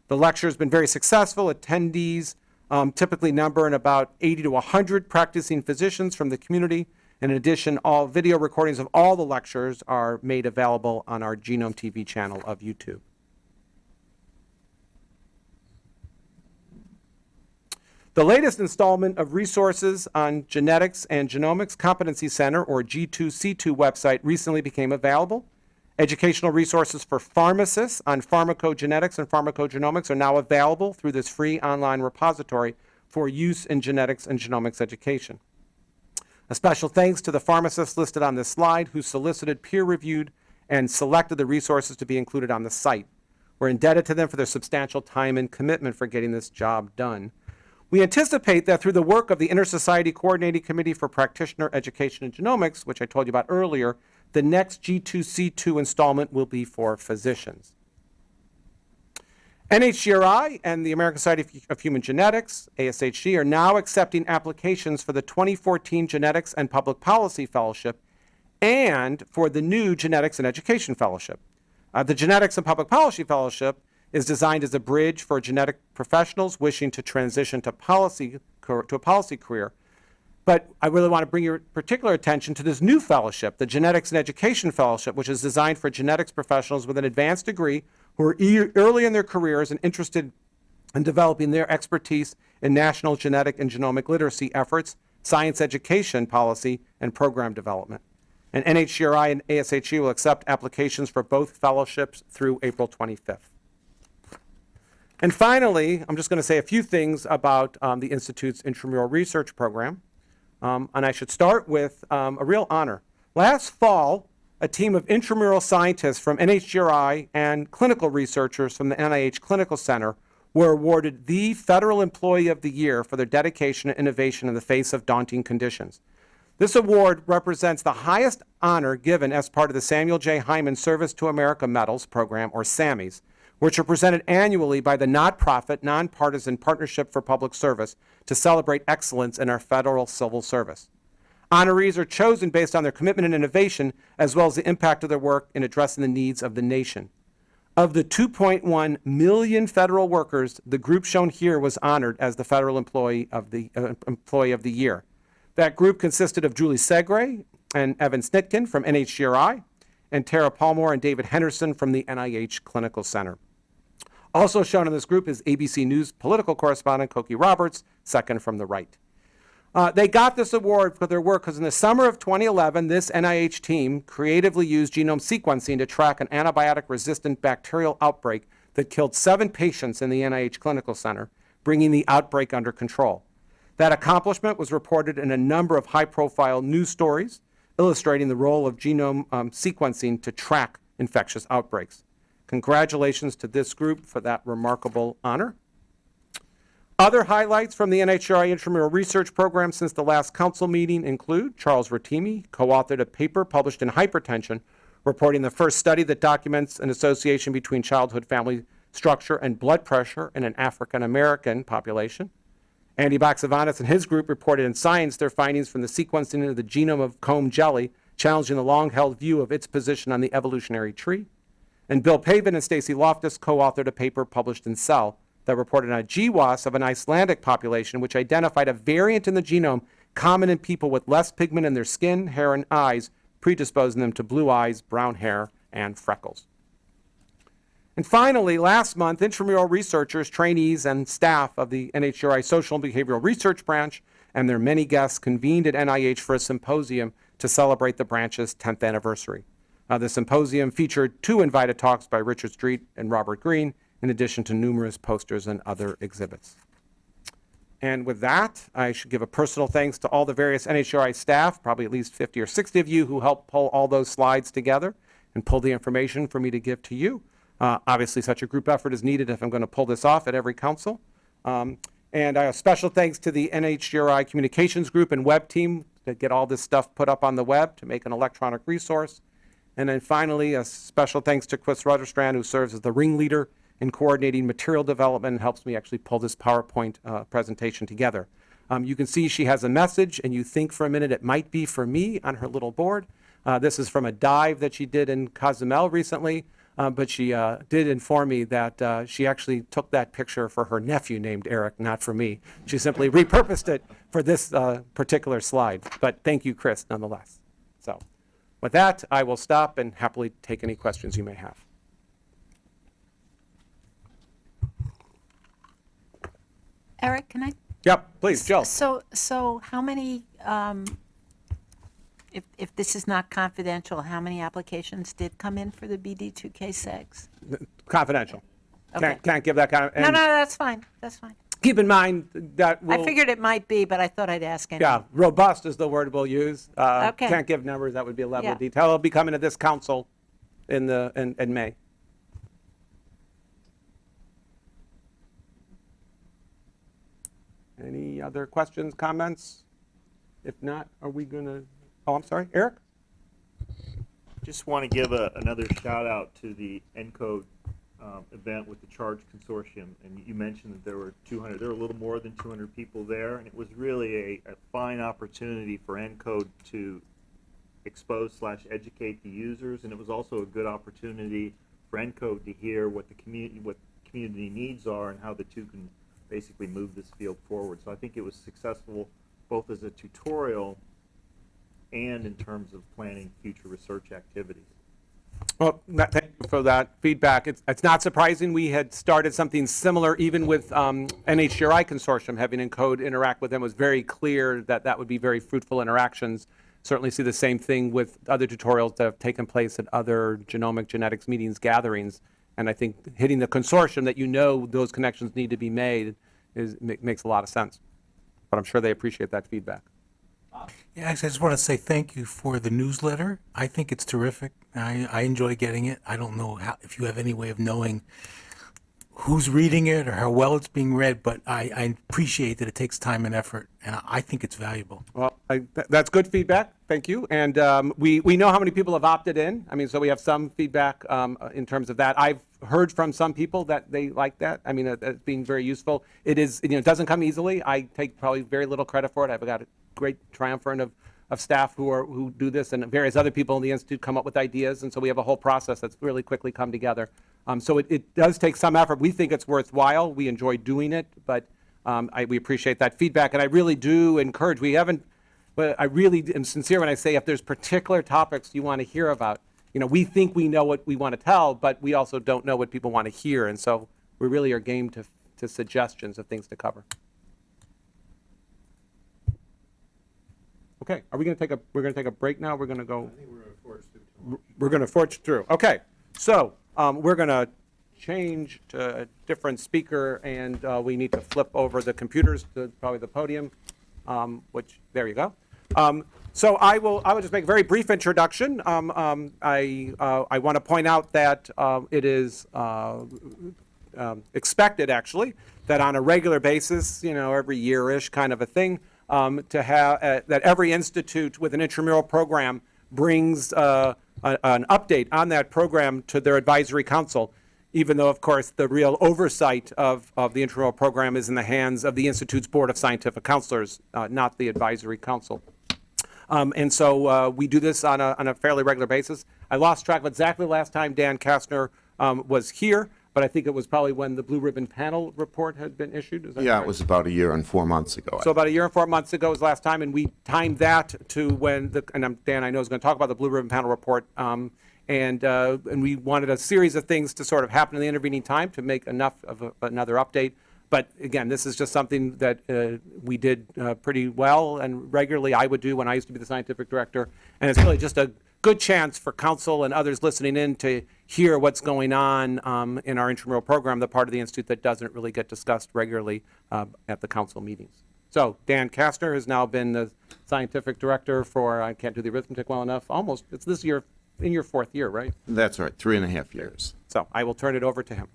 The lecture has been very successful. Attendees um, typically number in about 80 to 100 practicing physicians from the community. In addition, all video recordings of all the lectures are made available on our Genome TV channel of YouTube. The latest installment of resources on Genetics and Genomics Competency Center, or G2C2 website, recently became available. Educational resources for pharmacists on pharmacogenetics and pharmacogenomics are now available through this free online repository for use in genetics and genomics education. A special thanks to the pharmacists listed on this slide who solicited, peer-reviewed, and selected the resources to be included on the site. We're indebted to them for their substantial time and commitment for getting this job done. We anticipate that through the work of the Inter-Society Coordinating Committee for Practitioner Education and Genomics, which I told you about earlier, the next G2C2 installment will be for physicians. NHGRI and the American Society of Human Genetics, ASHG, are now accepting applications for the 2014 Genetics and Public Policy Fellowship and for the new Genetics and Education Fellowship. Uh, the Genetics and Public Policy Fellowship is designed as a bridge for genetic professionals wishing to transition to policy to a policy career. But I really want to bring your particular attention to this new fellowship, the Genetics and Education Fellowship, which is designed for genetics professionals with an advanced degree who are e early in their careers and interested in developing their expertise in national genetic and genomic literacy efforts, science education policy, and program development. And NHGRI and ASHG will accept applications for both fellowships through April 25th. And finally, I'm just going to say a few things about um, the Institute's intramural research program. Um, and I should start with um, a real honor. Last fall, a team of intramural scientists from NHGRI and clinical researchers from the NIH Clinical Center were awarded the Federal Employee of the Year for their dedication and innovation in the face of daunting conditions. This award represents the highest honor given as part of the Samuel J. Heyman Service to America Medals program, or SAMMYs, which are presented annually by the not-profit, nonpartisan Partnership for Public Service to celebrate excellence in our federal civil service. Honorees are chosen based on their commitment and innovation, as well as the impact of their work in addressing the needs of the nation. Of the 2.1 million federal workers, the group shown here was honored as the Federal Employee of the, uh, Employee of the Year. That group consisted of Julie Segre and Evan Snitkin from NHGRI, and Tara Palmore and David Henderson from the NIH Clinical Center. Also shown in this group is ABC News political correspondent Cokie Roberts, second from the right. Uh, they got this award for their work because in the summer of 2011, this NIH team creatively used genome sequencing to track an antibiotic-resistant bacterial outbreak that killed seven patients in the NIH Clinical Center, bringing the outbreak under control. That accomplishment was reported in a number of high-profile news stories, illustrating the role of genome um, sequencing to track infectious outbreaks. Congratulations to this group for that remarkable honor. Other highlights from the NHGRI Intramural Research Program since the last council meeting include Charles Rotimi co-authored a paper published in Hypertension reporting the first study that documents an association between childhood family structure and blood pressure in an African American population. Andy Baxavanis and his group reported in Science their findings from the sequencing of the genome of comb jelly, challenging the long-held view of its position on the evolutionary tree. And Bill Pavan and Stacie Loftus co-authored a paper published in Cell that reported on a GWAS of an Icelandic population which identified a variant in the genome common in people with less pigment in their skin, hair, and eyes, predisposing them to blue eyes, brown hair, and freckles. And finally, last month, intramural researchers, trainees, and staff of the NHGRI Social and Behavioral Research Branch and their many guests convened at NIH for a symposium to celebrate the branch's 10th anniversary. Uh, the symposium featured two invited talks by Richard Street and Robert Green, in addition to numerous posters and other exhibits. And with that, I should give a personal thanks to all the various NHGRI staff, probably at least 50 or 60 of you who helped pull all those slides together and pull the information for me to give to you. Uh, obviously, such a group effort is needed if I'm going to pull this off at every council. Um, and a special thanks to the NHGRI Communications Group and web team to get all this stuff put up on the web to make an electronic resource And then finally, a special thanks to Chris Rutherstrand, who serves as the ringleader in coordinating material development and helps me actually pull this PowerPoint uh, presentation together. Um, You can see she has a message, and you think for a minute it might be for me on her little board. Uh, This is from a dive that she did in Cozumel recently, uh, but she uh, did inform me that uh, she actually took that picture for her nephew named Eric, not for me. She simply repurposed it for this uh, particular slide. But thank you, Chris, nonetheless. So with that, I will stop and happily take any questions you may have. Eric, can I? Yep, please, Jill. So, so how many, um, if, if this is not confidential, how many applications did come in for the BD 2K6? Confidential. Okay. Can't, can't give that kind of, No, no, that's fine, that's fine. Keep in mind that I we'll, figured it might be, but I thought I'd ask anyway. yeah, robust is the word we'll use. Uh, Okay. Can't give numbers, that would be a level of detail. It'll be coming to this council in the, in, in May. Any other questions, comments? If not, are we gonna, oh, I'm sorry, Eric? Just want to give a, another shout out to the ENCODE um, event with the Charge Consortium. And you mentioned that there were 200, there were a little more than 200 people there, and it was really a, a fine opportunity for ENCODE to expose slash educate the users, and it was also a good opportunity for ENCODE to hear what the community, what community needs are and how the two can basically move this field forward. So I think it was successful both as a tutorial and in terms of planning future research activities. Well, thank you for that feedback. It's, it's not surprising. We had started something similar even with um, NHGRI Consortium, having Encode interact with them was very clear that that would be very fruitful interactions. Certainly see the same thing with other tutorials that have taken place at other genomic genetics meetings, gatherings. And I think hitting the consortium that you know those connections need to be made is, makes a lot of sense. But I'm sure they appreciate that feedback. Yeah, I just want to say thank you for the newsletter. I think it's terrific. I, I enjoy getting it. I don't know how, if you have any way of knowing who's reading it or how well it's being read, but I, I appreciate that it takes time and effort, and I, think it's valuable. Well, I, th- that's good feedback. Thank you. And um, we, we know how many people have opted in. I mean, so we have some feedback um, uh, in terms of that. I've heard from some people that they like that. I mean, it- it's being very useful. It is, you know, it doesn't come easily. I take probably very little credit for it. I've got a great triumvirate of, of staff who are, who do this and various other people in the Institute come up with ideas. And so we have a whole process that's really quickly come together. Um, So it, it does take some effort. We think it's worthwhile. We enjoy doing it, but um, I, we appreciate that feedback. And I really do encourage, we haven't, but I really am sincere when I say if there's particular topics you want to hear about, you know, we think we know what we want to tell, but we also don't know what people want to hear. And so we really are game to, to suggestions of things to cover. Okay, are we going to take a, we're going to take a break now? We're going to go? We're going to forge through. Okay, so um, we're going to change to a different speaker, and uh, we need to flip over the computers to probably the podium, um, which, there you go. Um, So I will, I will just make a very brief introduction. Um, um, I, uh, I want to point out that um, it is uh, um, expected, actually, that on a regular basis, you know, every year-ish kind of a thing, to have, uh, that every institute with an intramural program brings uh, a- an update on that program to their advisory council, even though, of course, the real oversight of, of the intramural program is in the hands of the Institute's Board of Scientific Counselors, uh, not the advisory council. Um, and so uh, we do this on a, on a fairly regular basis. I lost track of exactly the last time Dan Kastner um, was here, but I think it was probably when the Blue Ribbon Panel report had been issued. Is that Yeah, it was about a year and four months ago. So about a year and four months ago was the last time, and we timed that to when the, and I'm, Dan, I know is going to talk about the Blue Ribbon Panel report. Um, and, uh, and we wanted a series of things to sort of happen in the intervening time to make enough of a, another update. But again, this is just something that uh, we did uh, pretty well and regularly I would do when I used to be the scientific director. And it's really just a good chance for council and others listening in to hear what's going on um, in our intramural program, the part of the institute that doesn't really get discussed regularly uh, at the council meetings. So Dan Kastner has now been the scientific director for, I can't do the arithmetic well enough, almost, it's this year, in your fourth year, right? That's right, three and a half years. So I will turn it over to him.